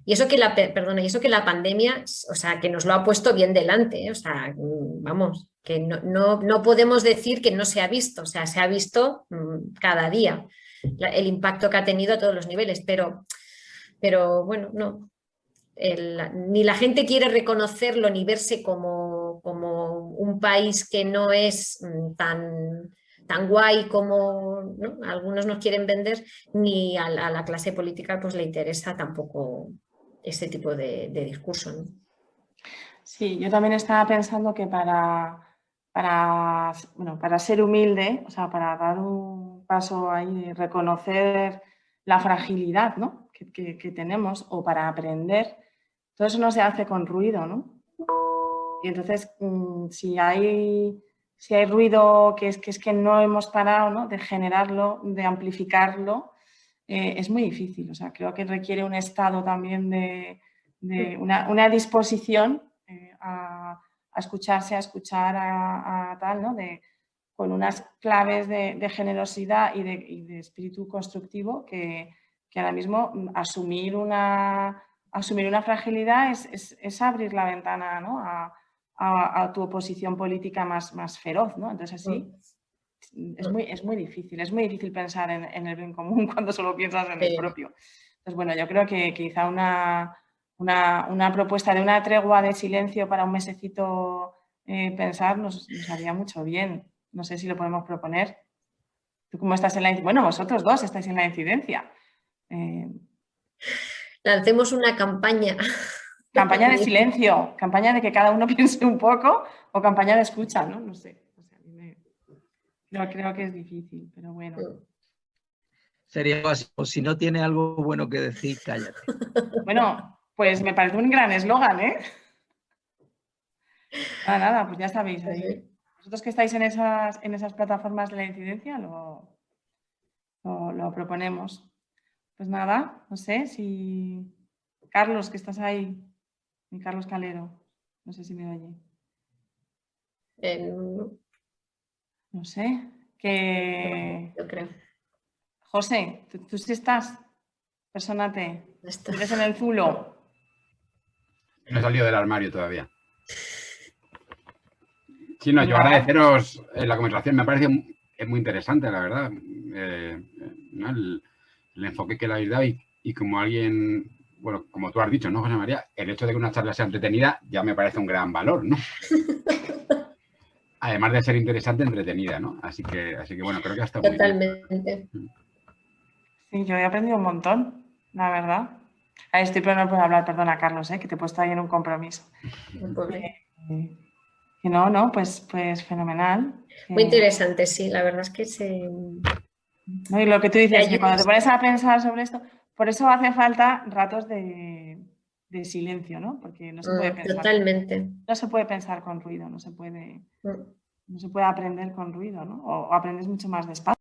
y eso que la perdona, y eso que la pandemia, o sea, que nos lo ha puesto bien delante, ¿eh? o sea, vamos, que no, podemos decir que no se ha visto, o sea, se ha visto mm, cada día el impacto que ha tenido a todos los niveles, pero, pero bueno, no, ni la gente quiere reconocerlo ni verse como, como, un país que no es mm, tan, tan guay como algunos nos quieren vender, ni a la, clase política pues le interesa tampoco ese tipo de, discurso. Sí, yo también estaba pensando que para, para, bueno, para ser humilde, o sea, para dar un paso ahí, reconocer la fragilidad ¿no? que, que, tenemos o para aprender, todo eso no se hace con ruido, ¿no? Y entonces, mm, si hay si hay ruido que es que, es que no hemos parado de generarlo, de amplificarlo, eh, es muy difícil. O sea, creo que requiere un estado también de, una, disposición eh, a, escucharse, a escuchar a, tal, ¿no? De, con unas claves de, generosidad y, de, espíritu constructivo que, ahora mismo mm, asumir una, asumir una fragilidad es, es abrir la ventana ¿no? a, a, tu oposición política más, más feroz, ¿no? Entonces así mm. Es, muy, es muy difícil, es muy difícil pensar en, el bien común cuando solo piensas en el propio. Entonces, bueno, yo creo que quizá una, una, propuesta de una tregua de silencio para un mesecito eh, pensar nos, haría mucho bien. No sé si lo podemos proponer. ¿Tú cómo estás en la Bueno, vosotros dos estáis en la incidencia. Eh, Lancemos una campaña. Campaña de silencio, campaña de que cada uno piense un poco o campaña de escucha, ¿no? No sé. Yo creo que es difícil, pero bueno. Sería así, o si no tiene algo bueno que decir, cállate. Bueno, pues me parece un gran eslogan, ¿eh? Nada, nada, pues ya sabéis. Vosotros que estáis en esas, en esas plataformas de la incidencia lo, lo proponemos. Pues nada, no sé si... Carlos, que estás ahí, Carlos Calero. No sé si me oye. Eh, no sé. Que... Yo creo. José, ¿tú, sí estás? Persónate. ¿Estás en el zulo? No he salido del armario todavía. Sí, no, yo agradeceros eh, la conversación. Me parece muy interesante, la verdad. Eh, el, enfoque que le habéis dado y como alguien bueno, como tú has dicho, ¿no, José María? El hecho de que una charla sea entretenida ya me parece un gran valor, ¿no? Además de ser interesante, entretenida, ¿no? Así que, así que bueno, creo que ha estado Totalmente. Mm. Sí, yo he aprendido un montón, la verdad. estoy, pero no puedo hablar, perdona, Carlos, ¿eh? que te he puesto ahí en un compromiso. Eh, y no, no, pues, pues fenomenal. Muy eh, interesante, sí, la verdad es que se... y lo que tú dices, que cuando te pones a pensar sobre esto, por eso hace falta ratos de, silencio, ¿no? Porque no se puede mm, pensar. Totalmente. No se puede pensar con ruido, no se puede, mm. No se puede aprender con ruido, ¿no? O, aprendes mucho más despacio.